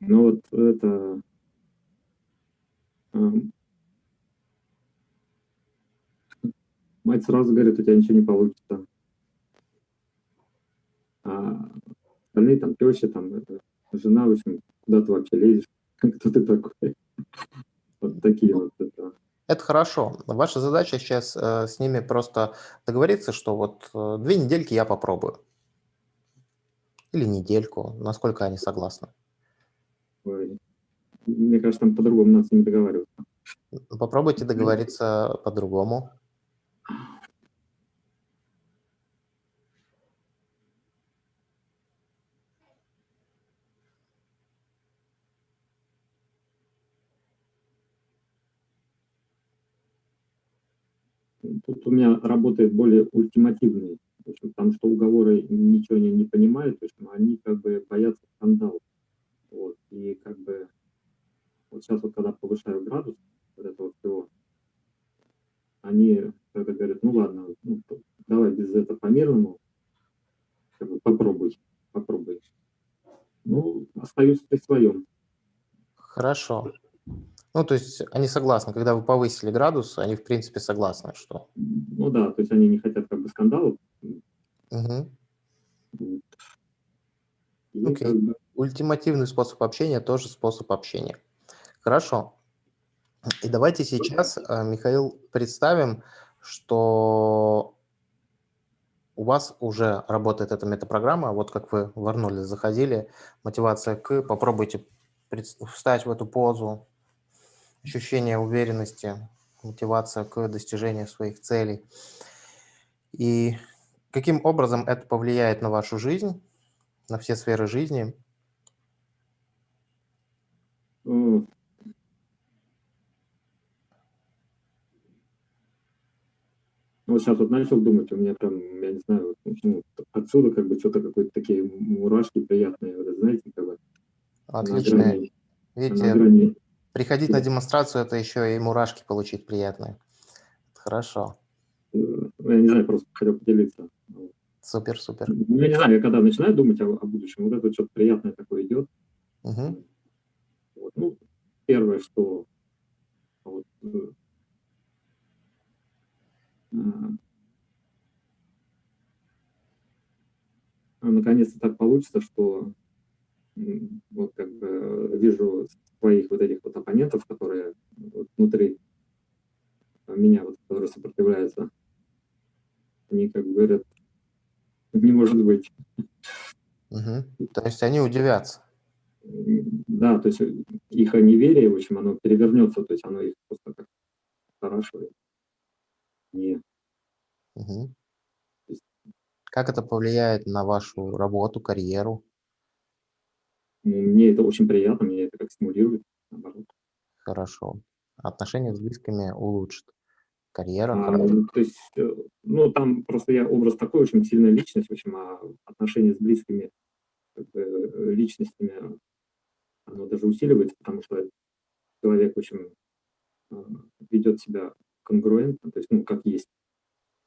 Ну вот это... Мать сразу говорит, у тебя ничего не получится. А остальные там теща, там это, жена, в общем, куда ты вообще лезешь? Кто ты такой? Вот такие вот это. Это хорошо. Ваша задача сейчас э, с ними просто договориться, что вот э, две недельки я попробую. Или недельку, насколько они согласны. Мне кажется, там по-другому надо не договариваться. Попробуйте договориться по-другому. Тут у меня работает более ультимативный В общем, потому что уговоры ничего не, не понимают, в общем, они как бы боятся скандала. Вот, и как бы вот сейчас вот когда повышаю градус вот этого всего, они когда говорят, ну ладно, ну, давай без этого по-мирному, как бы попробуй, попробуй. Ну, остаются при своем. Хорошо. Ну, то есть они согласны, когда вы повысили градус, они в принципе согласны, что... Ну да, то есть они не хотят как бы скандалов. Угу. Окей. Как бы... Ультимативный способ общения тоже способ общения. Хорошо. И давайте сейчас, э, Михаил, представим, что у вас уже работает эта метапрограмма, вот как вы в Арнольде заходили, мотивация к, попробуйте встать в эту позу, ощущение уверенности, мотивация к достижению своих целей. И каким образом это повлияет на вашу жизнь, на все сферы жизни? Вот сейчас вот начал думать, у меня прям, я не знаю, ну, отсюда как бы что-то какие-то такие мурашки приятные, вот, знаете, как бы. Отлично. Грани, Видите, приходить на демонстрацию, это еще и мурашки получить приятные. Хорошо. Ну, я не знаю, просто хотел поделиться. Супер, супер. Ну, я не знаю, я когда начинаю думать о, о будущем, вот это что-то приятное такое идет. Угу. Ну, первое, что вот, э, наконец-то так получится, что вот как бы вижу своих вот этих вот оппонентов, которые вот внутри меня, вот, которые сопротивляются, они как бы говорят, не может быть. Угу. То есть они удивятся. Да, то есть их неверие, в общем, оно перевернется, то есть оно их просто как спрашивает. Не. Угу. Как это повлияет на вашу работу, карьеру? Ну, мне это очень приятно, мне это как стимулирует, наоборот. Хорошо. Отношения с близкими улучшит. Карьера. А, ну, то есть, э, ну, там просто я образ такой, очень сильная личность, в общем, а отношения с близкими как бы, э, личностями, оно даже усиливается, потому что человек, в общем, а, ведет себя конгруентно, то есть, ну, как есть.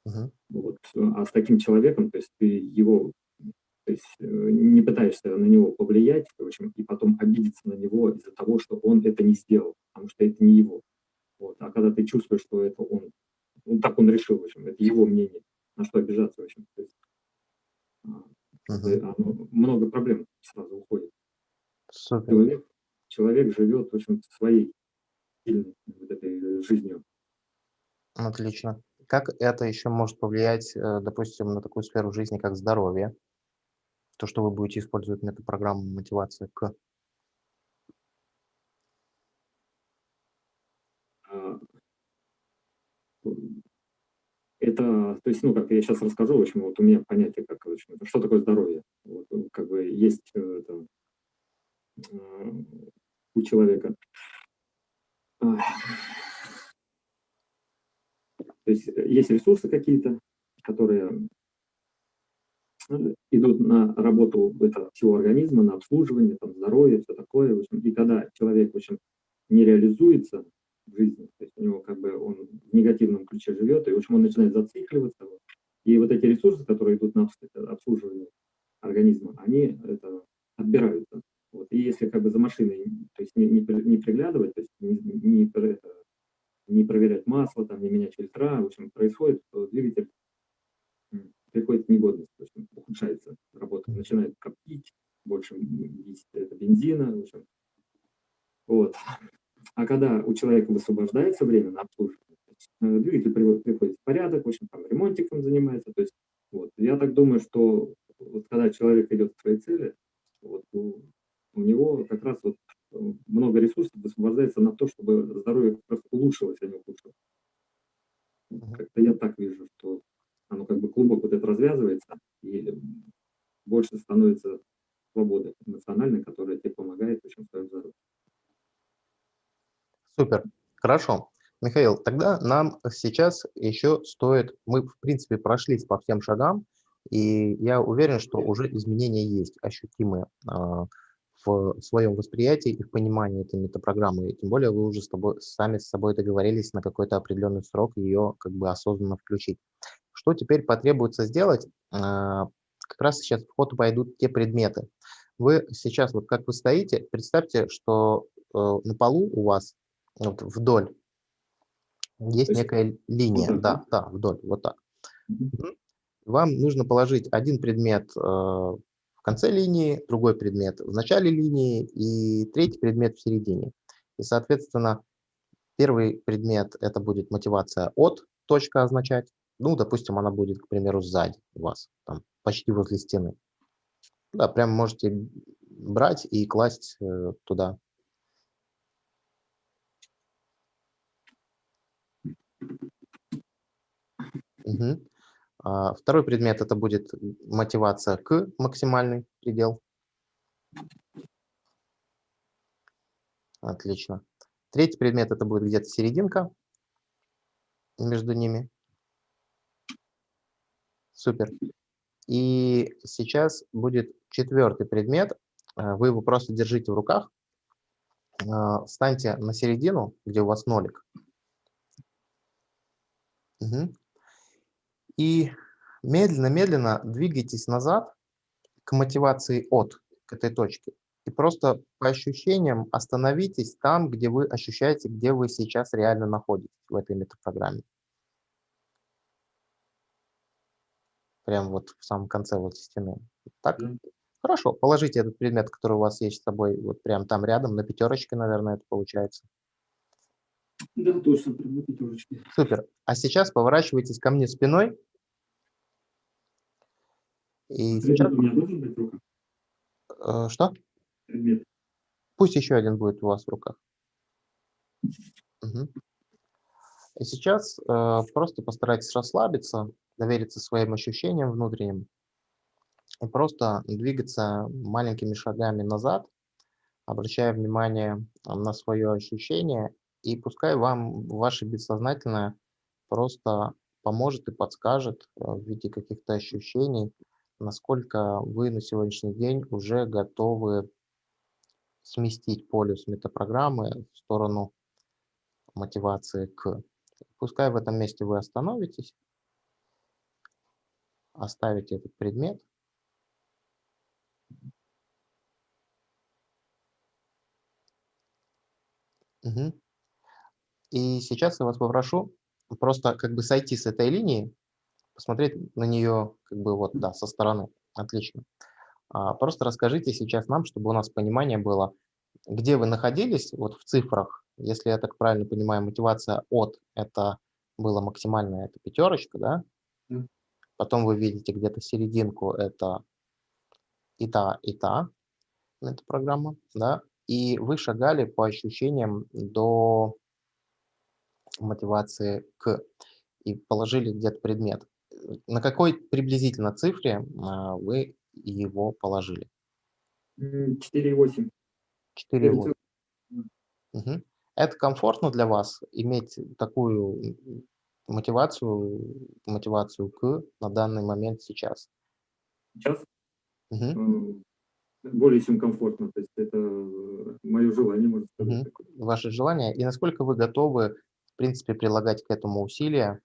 Uh-huh. Вот. А с таким человеком, то есть ты его то есть э, не пытаешься на него повлиять, в общем, и потом обидеться на него из-за того, что он это не сделал, потому что это не его. Вот. А когда ты чувствуешь, что это он, ну, так он решил, в общем, это его мнение, на что обижаться, в общем. То есть, uh-huh. много проблем сразу уходит. Супер. Человек, человек живет, в общем, своей сильной вот этой жизнью. Отлично. Как это еще может повлиять, э, допустим, на такую сферу жизни, как здоровье? То, что вы будете использовать метапрограмму мотивации к... А, это, то есть, ну, как я сейчас расскажу, в общем, вот у меня понятие, как, в общем, что такое здоровье. Вот, как бы есть э, а, у человека то есть э, есть ресурсы какие-то, которые э, идут на работу этого всего организма, на обслуживание, там, здоровье, все такое. В общем, и когда человек в общем, не реализуется в жизни, то есть у него как бы он в негативном ключе живет, и в общем, он начинает зацикливаться. И вот эти ресурсы, которые идут на обслуживание организма, они это отбираются. Вот. И если как бы за машиной то есть не, не, не приглядывать, то есть не, не, это, не проверять масло, там, не менять фильтра, в общем, происходит, что двигатель приходит в негодность, в общем, ухудшается работа, начинает коптить, больше есть это бензина, в общем. Вот. А когда у человека высвобождается время на обслуживание, э, двигатель приходит в порядок, в общем, там ремонтиком занимается, то есть, вот, я так думаю, что вот когда человек идет к своей цели, вот, у, него как раз вот много ресурсов высвобождается на то, чтобы здоровье улучшилось, а не ухудшилось. Как-то я так вижу, что оно как бы клубок вот это развязывается, и больше становится свободы эмоциональной, которая тебе помогает в своем здоровье. Супер, хорошо. Михаил, тогда нам сейчас еще стоит, мы в принципе прошлись по всем шагам, И я уверен, что уже изменения есть ощутимые а, в своем восприятии и в понимании этой метапрограммы. И тем более вы уже с тобой, сами с собой договорились на какой-то определенный срок ее как бы осознанно включить. Что теперь потребуется сделать? А, как раз сейчас в ход пойдут те предметы. Вы сейчас, вот как вы стоите, представьте, что э, на полу у вас вот вдоль есть некая линия, да, да, вдоль, вот так. Вам нужно положить один предмет э, конце линии, другой предмет в начале линии и третий предмет в середине. И, соответственно, первый предмет – это будет мотивация от, точка означать. Ну, допустим, она будет, к примеру, сзади у вас, там, почти возле стены. Да, прям можете брать и класть э, туда. Угу. А, второй предмет это будет мотивация к максимальный предел. Отлично. Третий предмет это будет где-то серединка между ними. Супер. И сейчас будет четвертый предмет. Э, вы его просто держите в руках. Э, встаньте на середину, где у вас нолик. Угу. И медленно-медленно двигайтесь назад к мотивации от, к этой точке. И просто по ощущениям остановитесь там, где вы ощущаете, где вы сейчас реально находитесь в этой метапрограмме. Прям вот в самом конце вот стены. Так? Mm. Хорошо, положите этот предмет, который у вас есть с собой, вот прям там рядом, на пятерочке, наверное, это получается. Да, точно, прям на пятерочке. Супер. А сейчас поворачивайтесь ко мне спиной и сейчас... у меня должен быть в руках? Э, что? Предмет. Пусть еще один будет у вас в руках. Угу. И сейчас э, просто постарайтесь расслабиться, довериться своим ощущениям внутренним и просто двигаться маленькими шагами назад, обращая внимание на свое ощущение, и пускай вам ваше бессознательное просто поможет и подскажет в виде каких-то ощущений, насколько вы на сегодняшний день уже готовы сместить полюс метапрограммы в сторону мотивации к. Пускай в этом месте вы остановитесь, оставите этот предмет. Угу. И сейчас я вас попрошу просто как бы сойти с этой линии посмотреть на нее как бы вот, да, со стороны. Отлично. А, просто расскажите сейчас нам, чтобы у нас понимание было, где вы находились вот в цифрах. Если я так правильно понимаю, мотивация от – это было максимальная, это пятерочка, да? Mm. Потом вы видите где-то серединку, это и та, и та, эта программа, да? И вы шагали по ощущениям до мотивации к и положили где-то предмет на какой приблизительно цифре а, вы его положили? 4,8. 4,8. Угу. Это комфортно для вас иметь такую мотивацию, мотивацию к на данный момент сейчас? Сейчас? Угу. Более чем комфортно. То есть это мое желание, можно сказать. Угу. Ваше желание. И насколько вы готовы, в принципе, прилагать к этому усилия,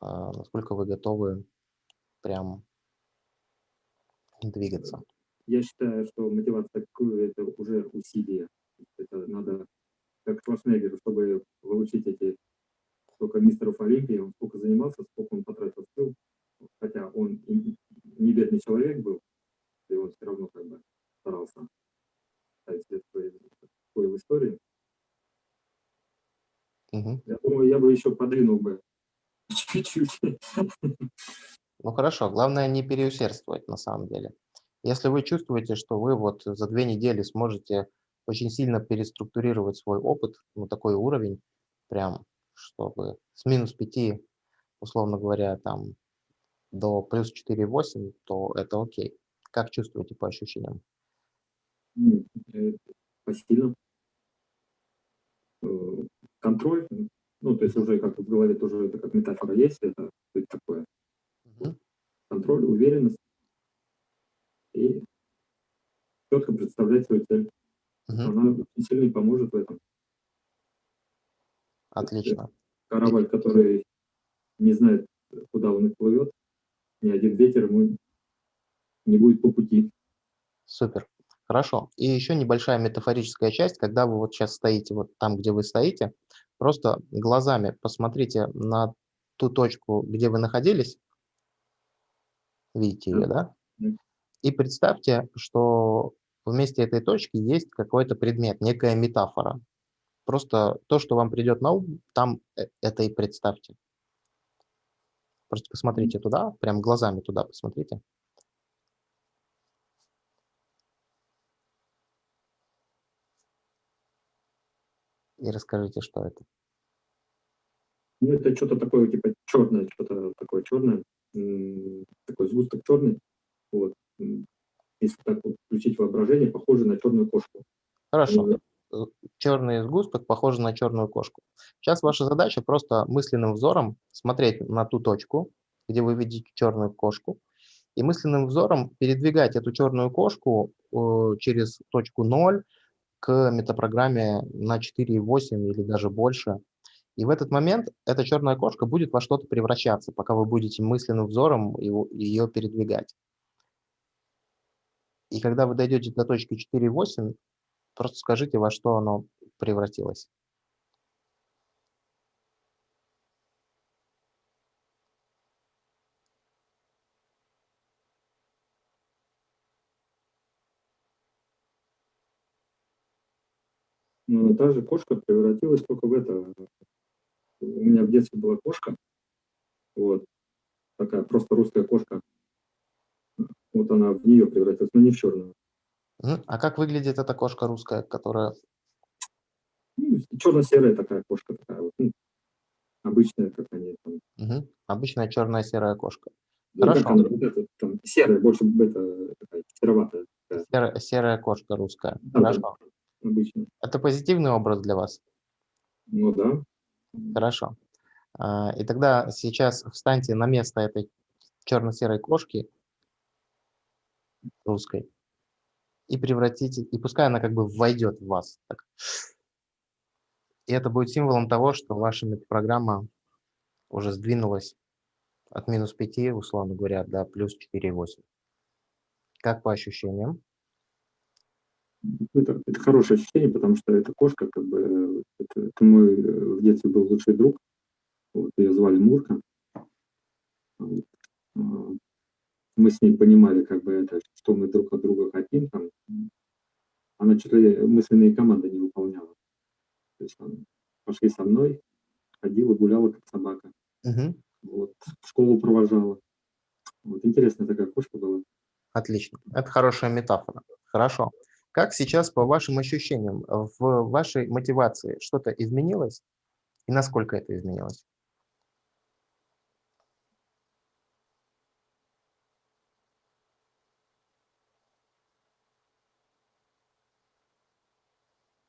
насколько вы готовы прям двигаться? Я считаю, что мотивация такую это уже усилие. Это надо, как Шварценеггер, чтобы получить эти сколько мистеров Олимпии, он сколько занимался, сколько он потратил сил, хотя он не бедный человек был, и он все равно как бы старался ставить след в истории. Угу. Я думаю, я бы еще подвинул бы чуть-чуть. Ну хорошо, главное не переусердствовать на самом деле. Если вы чувствуете, что вы вот за две недели сможете очень сильно переструктурировать свой опыт на такой уровень, прям чтобы с минус 5, условно говоря, там до плюс 4,8, то это окей. Как чувствуете по ощущениям? Посильно. Э, контроль, ну, то есть уже как в голове тоже это как метафора есть, это, это такое. Угу. контроль, уверенность и четко представлять свою цель. Угу. Она очень сильно поможет в этом. Отлично. Корабль, который не знает, куда он и плывет, ни один ветер ему не будет по пути. Супер. Хорошо. И еще небольшая метафорическая часть, когда вы вот сейчас стоите вот там, где вы стоите, просто глазами посмотрите на ту точку, где вы находились, видите ее, да? И представьте, что вместе этой точки есть какой-то предмет, некая метафора. Просто то, что вам придет на ум, там э, это и представьте. Просто посмотрите туда, прям глазами туда посмотрите. И расскажите, что это. Ну, это что-то такое, типа черное, что-то такое черное, такой сгусток черный. Вот. Если так вот включить воображение, похоже на черную кошку. Хорошо. Э, черный сгусток похож на черную кошку. Сейчас ваша задача просто мысленным взором смотреть на ту точку, где вы видите черную кошку, и мысленным взором передвигать эту черную кошку э, через точку 0 к метапрограмме на 4,8 или даже больше. И в этот момент эта черная кошка будет во что-то превращаться, пока вы будете мысленным взором его, ее передвигать. И когда вы дойдете до точки 4,8, Просто скажите, во что оно превратилось. Ну, та же кошка превратилась только в это. У меня в детстве была кошка, вот, такая просто русская кошка. Вот она в нее превратилась, но не в черную. А как выглядит эта кошка русская, которая... Ну, черно-серая такая кошка, такая вот, ну, обычная, как они там. Угу. Обычная черная серая кошка. Ну, Хорошо. Она, вот это, там, серая, больше это, такая сероватая. Такая. Серая, серая кошка русская. Да, Хорошо. Да, обычно. Это позитивный образ для вас? Ну да. Хорошо. А, и тогда сейчас встаньте на место этой черно-серой кошки русской и превратите, и пускай она как бы войдет в вас. Так. И это будет символом того, что ваша программа уже сдвинулась от минус 5, условно говоря, до плюс 4,8. Как по ощущениям? Это, это хорошее ощущение, потому что эта кошка, как бы, это, это мой э, в детстве был лучший друг. Вот, ее звали Мурка. Вот. А, мы с ней понимали, как бы это, что мы друг от друга хотим, там, она что-то мысленные команды не выполняла. То есть она пошли со мной, ходила, гуляла, как собака. Угу. Вот, в школу провожала. Вот, интересная такая кошка была. Отлично. Это хорошая метафора. Хорошо. Как сейчас, по вашим ощущениям, в вашей мотивации что-то изменилось? И насколько это изменилось?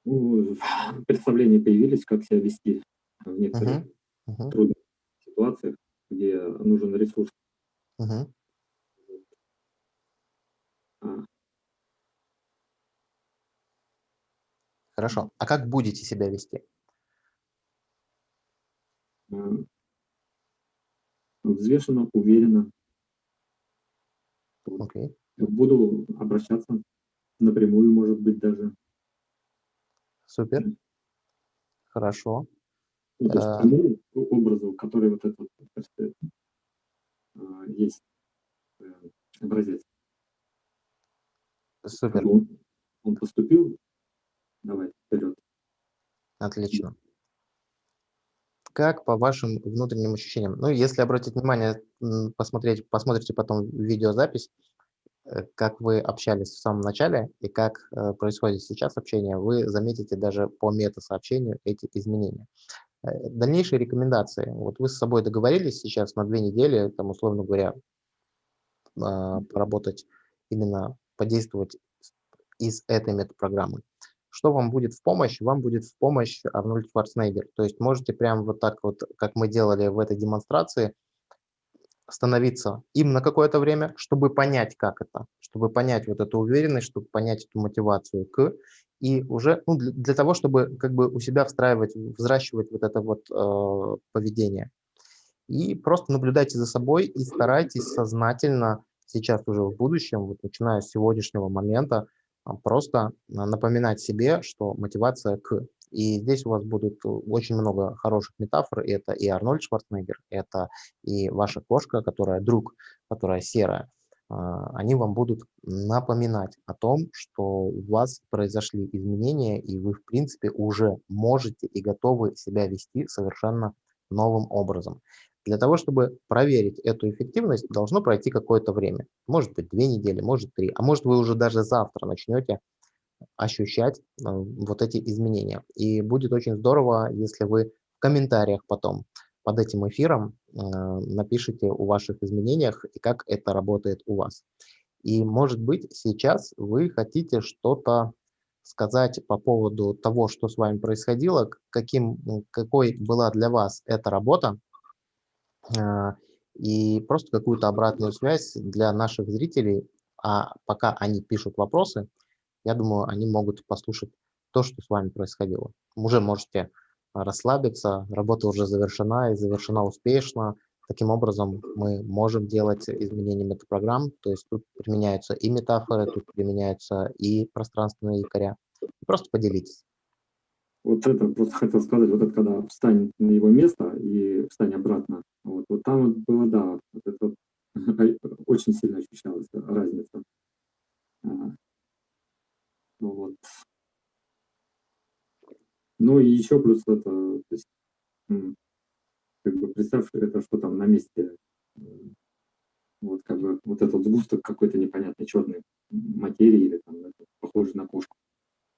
ну, представления появились, как себя вести в некоторых uh -huh. Uh -huh. трудных ситуациях, где нужен ресурс. Uh -huh. а. Хорошо. А как будете себя вести? А. Взвешенно, уверенно. Okay. Буду обращаться напрямую, может быть, даже. Супер. Хорошо. Ну, то есть, тому э, образу, который вот этот а, есть э, образец. Супер. Он, он поступил, давай, вперед. Отлично. Как по вашим внутренним ощущениям? Ну, если обратить внимание, посмотреть, посмотрите потом видеозапись, Э, как вы общались в самом начале и как э, происходит сейчас общение, вы заметите даже по мета-сообщению эти изменения. Э, дальнейшие рекомендации. Вот вы с собой договорились сейчас на две недели, там, условно говоря, а, поработать, именно подействовать из этой метапрограммы. Что вам будет в помощь? Вам будет в помощь Арнольд Шварценеггер. То есть можете прямо вот так вот, как мы делали в этой демонстрации, остановиться им на какое-то время, чтобы понять, как это, чтобы понять вот эту уверенность, чтобы понять эту мотивацию к, и уже ну, для, для того, чтобы как бы у себя встраивать, взращивать вот это вот э, поведение. И просто наблюдайте за собой и старайтесь сознательно сейчас уже в будущем, вот начиная с сегодняшнего момента, просто напоминать себе, что мотивация к и здесь у вас будет очень много хороших метафор. Это и Арнольд Шварценеггер, это и ваша кошка, которая друг, которая серая. А, они вам будут напоминать о том, что у вас произошли изменения, и вы, в принципе, уже можете и готовы себя вести совершенно новым образом. Для того, чтобы проверить эту эффективность, должно пройти какое-то время. Может быть, две недели, может, три. А может, вы уже даже завтра начнете ощущать вот эти изменения. И будет очень здорово, если вы в комментариях потом под этим эфиром э, напишите о ваших изменениях и как это работает у вас. И может быть сейчас вы хотите что-то сказать по поводу того, что с вами происходило, каким, какой была для вас эта работа, и просто какую-то обратную связь для наших зрителей, а пока они пишут вопросы, я думаю, они могут послушать то, что с вами происходило. Уже можете а, расслабиться, работа уже завершена и завершена успешно. Таким образом, мы можем делать изменения метапрограмм, то есть тут применяются и метафоры, тут применяются и пространственные якоря. Просто поделитесь. Вот это просто хотел сказать, вот это когда встань на его место и встань обратно. Вот, вот там вот было, да, вот это очень сильно ощущалась разница. А, ну вот. Ну и еще плюс это, то есть, как бы представь, это что там на месте, вот как бы вот этот сгусток какой-то непонятной черной материи или там похожий на кошку.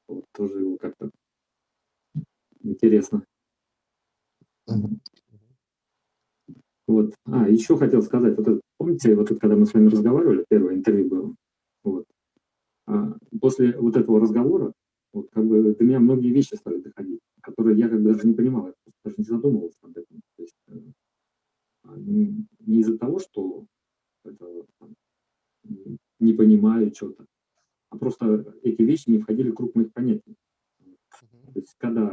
Вот тоже его как-то интересно. Вот. А, еще хотел сказать, вот это, помните, вот это, когда мы с вами разговаривали, первое интервью было, вот, а, после вот этого разговора вот, как бы до меня многие вещи стали доходить, которые я как бы даже не понимал, я даже не задумывался об этом. То есть, э, а, не, не из-за того, что это, там, не понимаю что-то, а просто эти вещи не входили в круг моих понятий. То есть, когда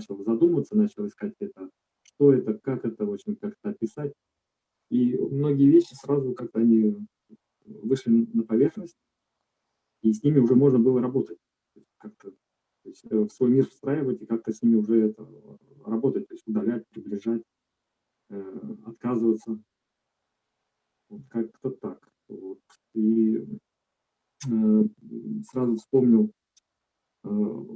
начал задумываться, начал искать это, что это, как это, в общем, как это описать, и многие вещи сразу как-то они вышли на поверхность, и с ними уже можно было работать. Как-то э, в свой мир встраивать и как-то с ними уже это, работать, то есть удалять, приближать, э, отказываться. Вот как-то так. Вот. И э, сразу вспомнил э,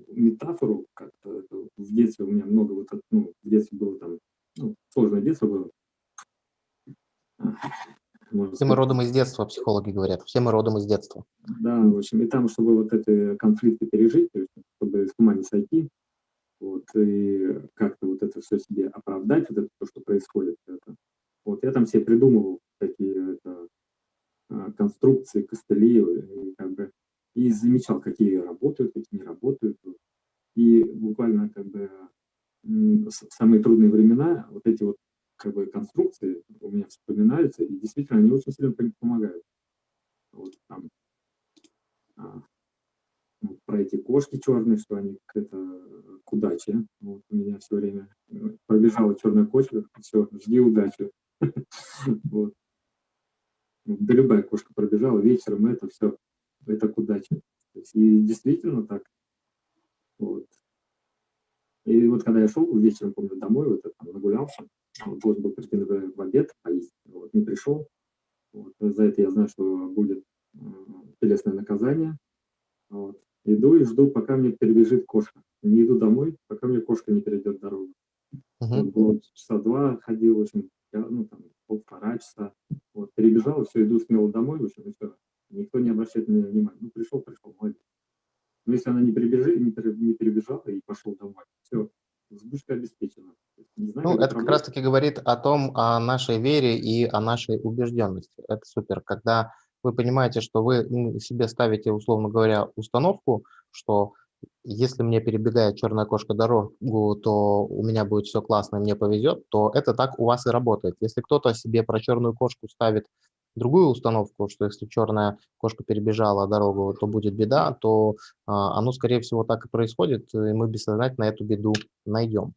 метафору, как-то в детстве у меня много вот, ну, в детстве было там, ну, сложное детство было, все мы родом из детства, психологи говорят. Все мы родом из детства. Да, в общем, и там, чтобы вот эти конфликты пережить, чтобы с ума не сойти, вот, и как-то вот это все себе оправдать, вот это то, что происходит. Это. Вот я там себе придумывал такие это, а, конструкции, костыли, и, как бы, и замечал, какие работают, какие не работают. И буквально как бы самые трудные времена вот эти вот как бы конструкции у меня вспоминаются, и действительно они очень сильно помогают. Вот там а, вот про черные, что они это к удаче. Вот у меня все время э, пробежала черная кошка, все, жди удачи. Вот. Да любая кошка пробежала вечером, это все, это к удаче. И действительно так. Вот. И вот когда я шел вечером, помню, домой, вот там нагулялся, должен был прийти, например, в обед поесть, вот, не пришел. Вот, за это я знаю, что будет э, телесное наказание. Вот. Иду и жду, пока мне перебежит кошка. Не иду домой, пока мне кошка не перейдет дорогу. Uh -huh. вот, часа два ходил, в общем, я, ну, там, полтора часа. Вот, перебежал, все, иду смело домой, в общем, и все. Никто не обращает на меня внимания. Ну, пришел, пришел, молодец. Но если она не, перебежи, не перебежала и пошел домой, все, сбышка обеспечена. Знаю, ну, это как раз-таки говорит о том, о нашей вере и о нашей убежденности. Это супер. Когда вы понимаете, что вы ну, себе ставите, условно говоря, установку, что если мне перебегает черная кошка дорогу, то у меня будет все классно, мне повезет, то это так у вас и работает. Если кто-то себе про черную кошку ставит другую установку, что если черная кошка перебежала дорогу, то будет беда, то а, оно, скорее всего, так и происходит, и мы бессознательно эту беду найдем.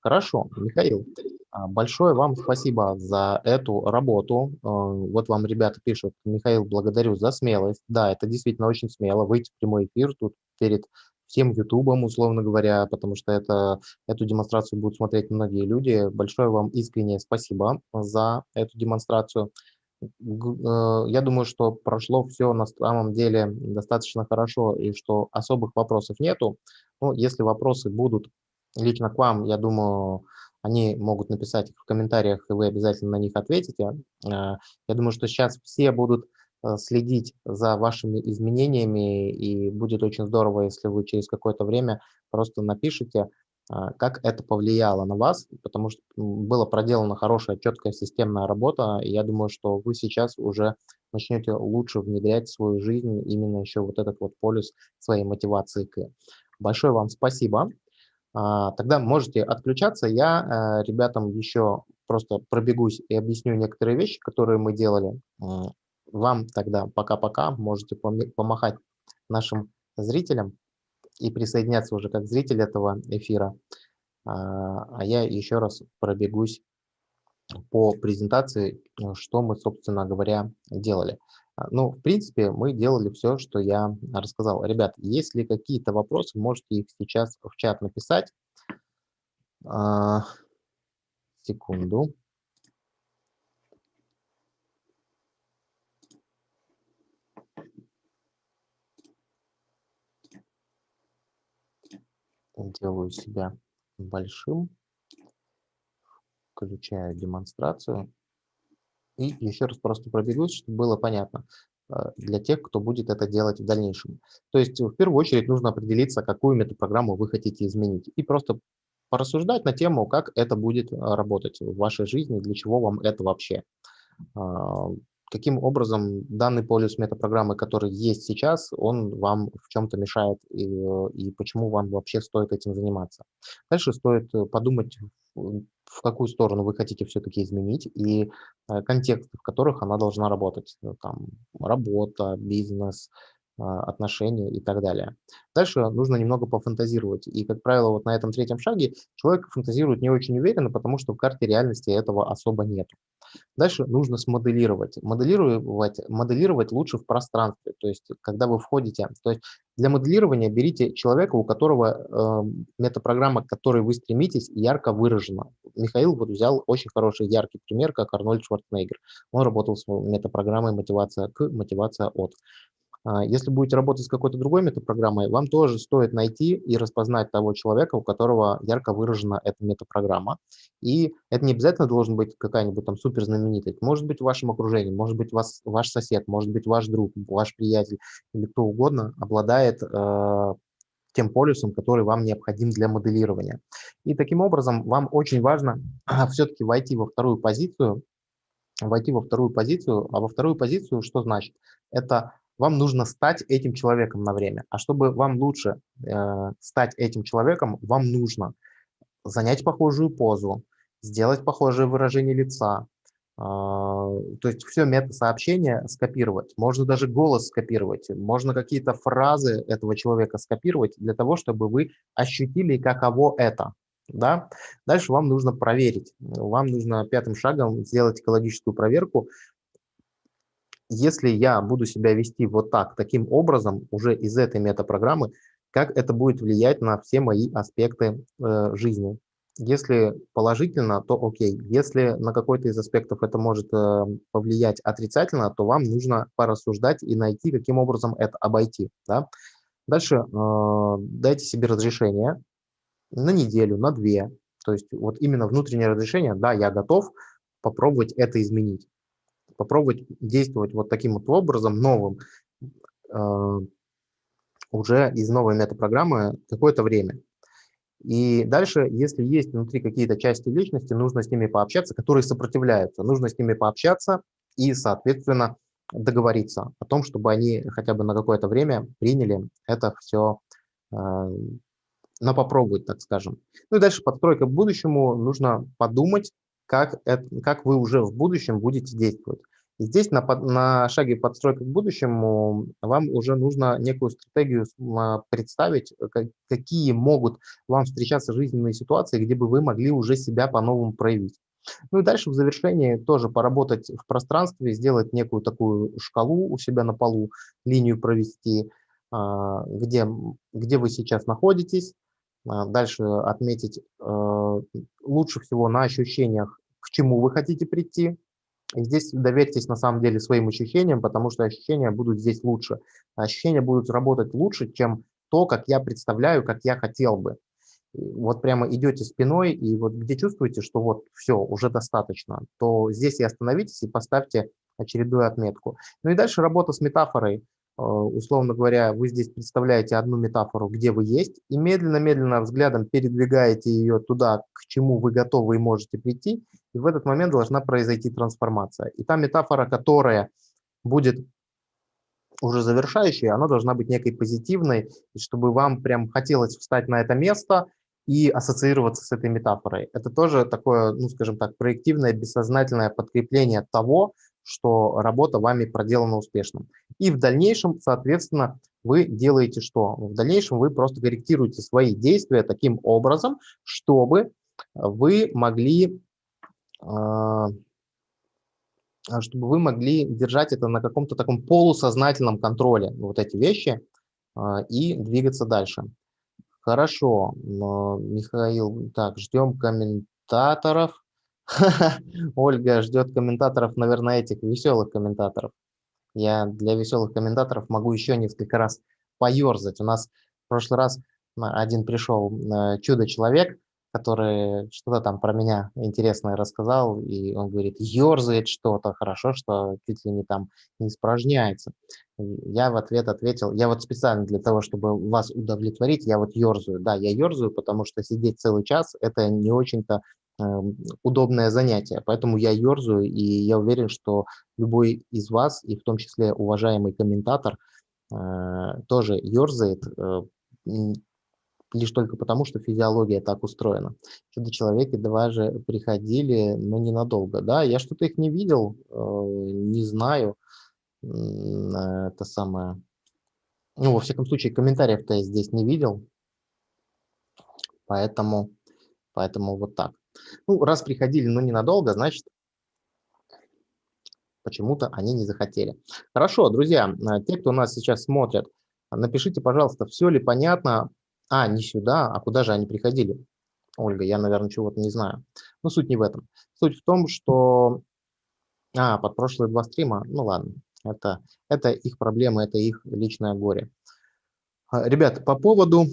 Хорошо, Михаил, а, большое вам спасибо за эту работу. А, вот вам ребята пишут, Михаил, благодарю за смелость. Да, это действительно очень смело, выйти в прямой эфир тут перед всем ютубом, условно говоря, потому что это, эту демонстрацию будут смотреть многие люди. Большое вам искреннее спасибо за эту демонстрацию. Э, я думаю, что прошло все на самом деле достаточно хорошо и что особых вопросов нету. Ну, если вопросы будут лично к вам, я думаю, они могут написать в комментариях, и вы обязательно на них ответите. Э, я думаю, что сейчас все будут э, следить за вашими изменениями, и будет очень здорово, если вы через какое-то время просто напишите, а, как это повлияло на вас, потому что была проделана хорошая, четкая системная работа, и я думаю, что вы сейчас уже начнете лучше внедрять в свою жизнь именно еще вот этот вот полюс своей мотивации к. Большое вам спасибо. А, тогда можете отключаться. Я э, ребятам еще просто пробегусь и объясню некоторые вещи, которые мы делали. Вам тогда пока-пока. Можете помахать нашим зрителям и присоединяться уже как зритель этого эфира. А, а я еще раз пробегусь по презентации, э, что мы, собственно говоря, делали. А, ну, в принципе, мы делали все, что я рассказал. Ребят, если какие-то вопросы, можете их сейчас в чат написать. А, секунду. делаю себя большим, включаю демонстрацию. И еще раз просто пробегусь, чтобы было понятно э, для тех, кто будет это делать в дальнейшем. То есть в первую очередь нужно определиться, какую метапрограмму вы хотите изменить. И просто порассуждать на тему, как это будет э, работать в вашей жизни, для чего вам это вообще. А, каким образом данный полюс метапрограммы, который есть сейчас, он вам в чем-то мешает и, и почему вам вообще стоит этим заниматься. Дальше стоит э, подумать, в какую сторону вы хотите все-таки изменить и э, контексты, в которых она должна работать. Ну, там работа, бизнес, отношения и так далее. Дальше нужно немного пофантазировать. И, как правило, вот на этом третьем шаге человек фантазирует не очень уверенно, потому что в карте реальности этого особо нет. Дальше нужно смоделировать. Моделировать, моделировать лучше в пространстве. То есть, когда вы входите... То есть, для моделирования берите человека, у которого э, метапрограмма, к которой вы стремитесь, ярко выражена. Михаил вот взял очень хороший, яркий пример, как Арнольд Шварценеггер. Он работал с метапрограммой мотивация к, мотивация от. А, если будете работать с какой-то другой метапрограммой, вам тоже стоит найти и распознать того человека, у которого ярко выражена эта метапрограмма. И это не обязательно должен быть какая-нибудь там суперзнаменитость. Может быть в вашем окружении, может быть вас, ваш сосед, может быть ваш друг, ваш приятель или кто угодно обладает э, тем полюсом, который вам необходим для моделирования. И таким образом вам очень важно все-таки войти во вторую позицию, войти во вторую позицию, а во вторую позицию что значит? Это вам нужно стать этим человеком на время. А чтобы вам лучше э, стать этим человеком, вам нужно занять похожую позу, сделать похожее выражение лица, э, то есть все мета-сообщение скопировать. Можно даже голос скопировать, можно какие-то фразы этого человека скопировать для того, чтобы вы ощутили, каково это. Да? Дальше вам нужно проверить. Вам нужно пятым шагом сделать экологическую проверку, если я буду себя вести вот так, таким образом, уже из этой метапрограммы, как это будет влиять на все мои аспекты э, жизни. Если положительно, то окей. Если на какой-то из аспектов это может э, повлиять отрицательно, то вам нужно порассуждать и найти, каким образом это обойти. Да? Дальше э, дайте себе разрешение на неделю, на две. То есть вот именно внутреннее разрешение, да, я готов попробовать это изменить попробовать действовать вот таким вот образом, новым, э, уже из новой метапрограммы какое-то время. И дальше, если есть внутри какие-то части личности, нужно с ними пообщаться, которые сопротивляются. Нужно с ними пообщаться и, соответственно, договориться о том, чтобы они хотя бы на какое-то время приняли это все а, но попробовать, так скажем. Ну и дальше подстройка к будущему. Нужно подумать, как, это, как вы уже в будущем будете действовать. Здесь на, на шаге подстройка к будущему вам уже нужно некую стратегию а, представить, какие могут вам встречаться жизненные ситуации, где бы вы могли уже себя по-новому проявить. Ну и дальше в завершении тоже поработать в пространстве, сделать некую такую шкалу у себя на полу, линию провести, а, где, где вы сейчас находитесь, а, дальше отметить лучше всего на ощущениях, к чему вы хотите прийти, и здесь доверьтесь на самом деле своим ощущениям, потому что ощущения будут здесь лучше. Ощущения будут работать лучше, чем то, как я представляю, как я хотел бы. Вот прямо идете спиной, и вот где чувствуете, что вот все, уже достаточно, то здесь и остановитесь и поставьте очередную отметку. Ну и дальше работа с метафорой. Э, условно говоря, вы здесь представляете одну метафору, где вы есть, и медленно-медленно взглядом передвигаете ее туда, к чему вы готовы и можете прийти, и в этот момент должна произойти трансформация. И та метафора, которая будет уже завершающей, она должна быть некой позитивной, чтобы вам прям хотелось встать на это место и ассоциироваться с этой метафорой. Это тоже такое, ну, скажем так, проективное, бессознательное подкрепление того, что работа вами проделана успешно. И в дальнейшем, соответственно, вы делаете что? В дальнейшем вы просто корректируете свои действия таким образом, чтобы вы могли, а, чтобы вы могли держать это на каком-то таком полусознательном контроле, вот эти вещи, а, и двигаться дальше. Хорошо, Михаил, так, ждем комментаторов. Ольга ждет комментаторов, наверное, этих веселых комментаторов. Я для веселых комментаторов могу еще несколько раз поерзать. У нас в прошлый раз один пришел э, чудо-человек, который что-то там про меня интересное рассказал, и он говорит, ерзает что-то, хорошо, что чуть ли не там не испражняется. Я в ответ ответил, я вот специально для того, чтобы вас удовлетворить, я вот ерзаю. Да, я ерзаю, потому что сидеть целый час – это не очень-то удобное занятие. Поэтому я ерзаю, и я уверен, что любой из вас, и в том числе уважаемый комментатор, э, тоже ерзает, э, лишь только потому, что физиология так устроена. Чудо-человеки даже приходили, но ненадолго. Да, я что-то их не видел, э, не знаю. Это самое... Ну, во всяком случае, комментариев-то я здесь не видел. Поэтому, поэтому вот так. Ну, раз приходили, но ненадолго, значит, почему-то они не захотели. Хорошо, друзья, э, те, кто нас сейчас смотрят, напишите, пожалуйста, все ли понятно. А, не сюда, а куда же они приходили? Ольга, я, наверное, чего-то не знаю. Но суть не в этом. Суть в том, что... А, под прошлые два стрима? Ну ладно, это, это их проблемы, это их личное горе. А, ребят, по поводу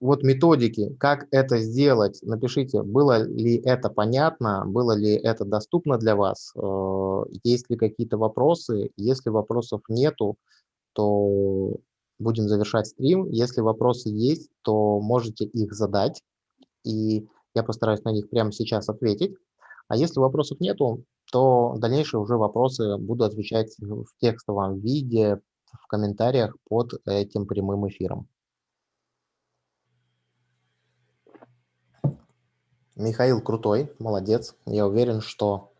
вот методики, как это сделать, напишите, было ли это понятно, было ли это доступно для вас, э, есть ли какие-то вопросы. Если вопросов нету, то будем завершать стрим. Если вопросы есть, то можете их задать, и я постараюсь на них прямо сейчас ответить. А если вопросов нету, то дальнейшие уже вопросы буду отвечать в текстовом виде, в комментариях под этим прямым эфиром. Михаил крутой, молодец. Я уверен, что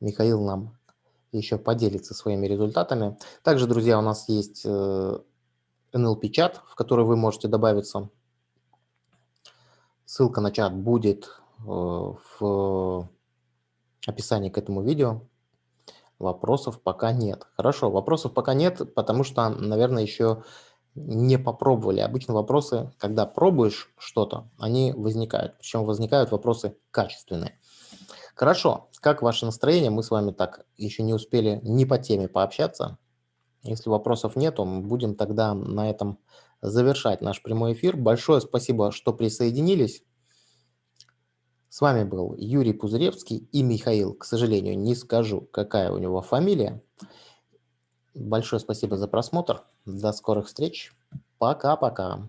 Михаил нам еще поделится своими результатами. Также, друзья, у нас есть NLP-чат, э, в который вы можете добавиться. Ссылка на чат будет э, в описании к этому видео. Вопросов пока нет. Хорошо, вопросов пока нет, потому что, наверное, еще не попробовали. Обычно вопросы, когда пробуешь что-то, они возникают. Причем возникают вопросы качественные. Хорошо, как ваше настроение? Мы с вами так еще не успели ни по теме пообщаться. Если вопросов нету, мы будем тогда на этом завершать наш прямой эфир. Большое спасибо, что присоединились. С вами был Юрий Пузыревский и Михаил. К сожалению, не скажу, какая у него фамилия. Большое спасибо за просмотр. До скорых встреч. Пока-пока.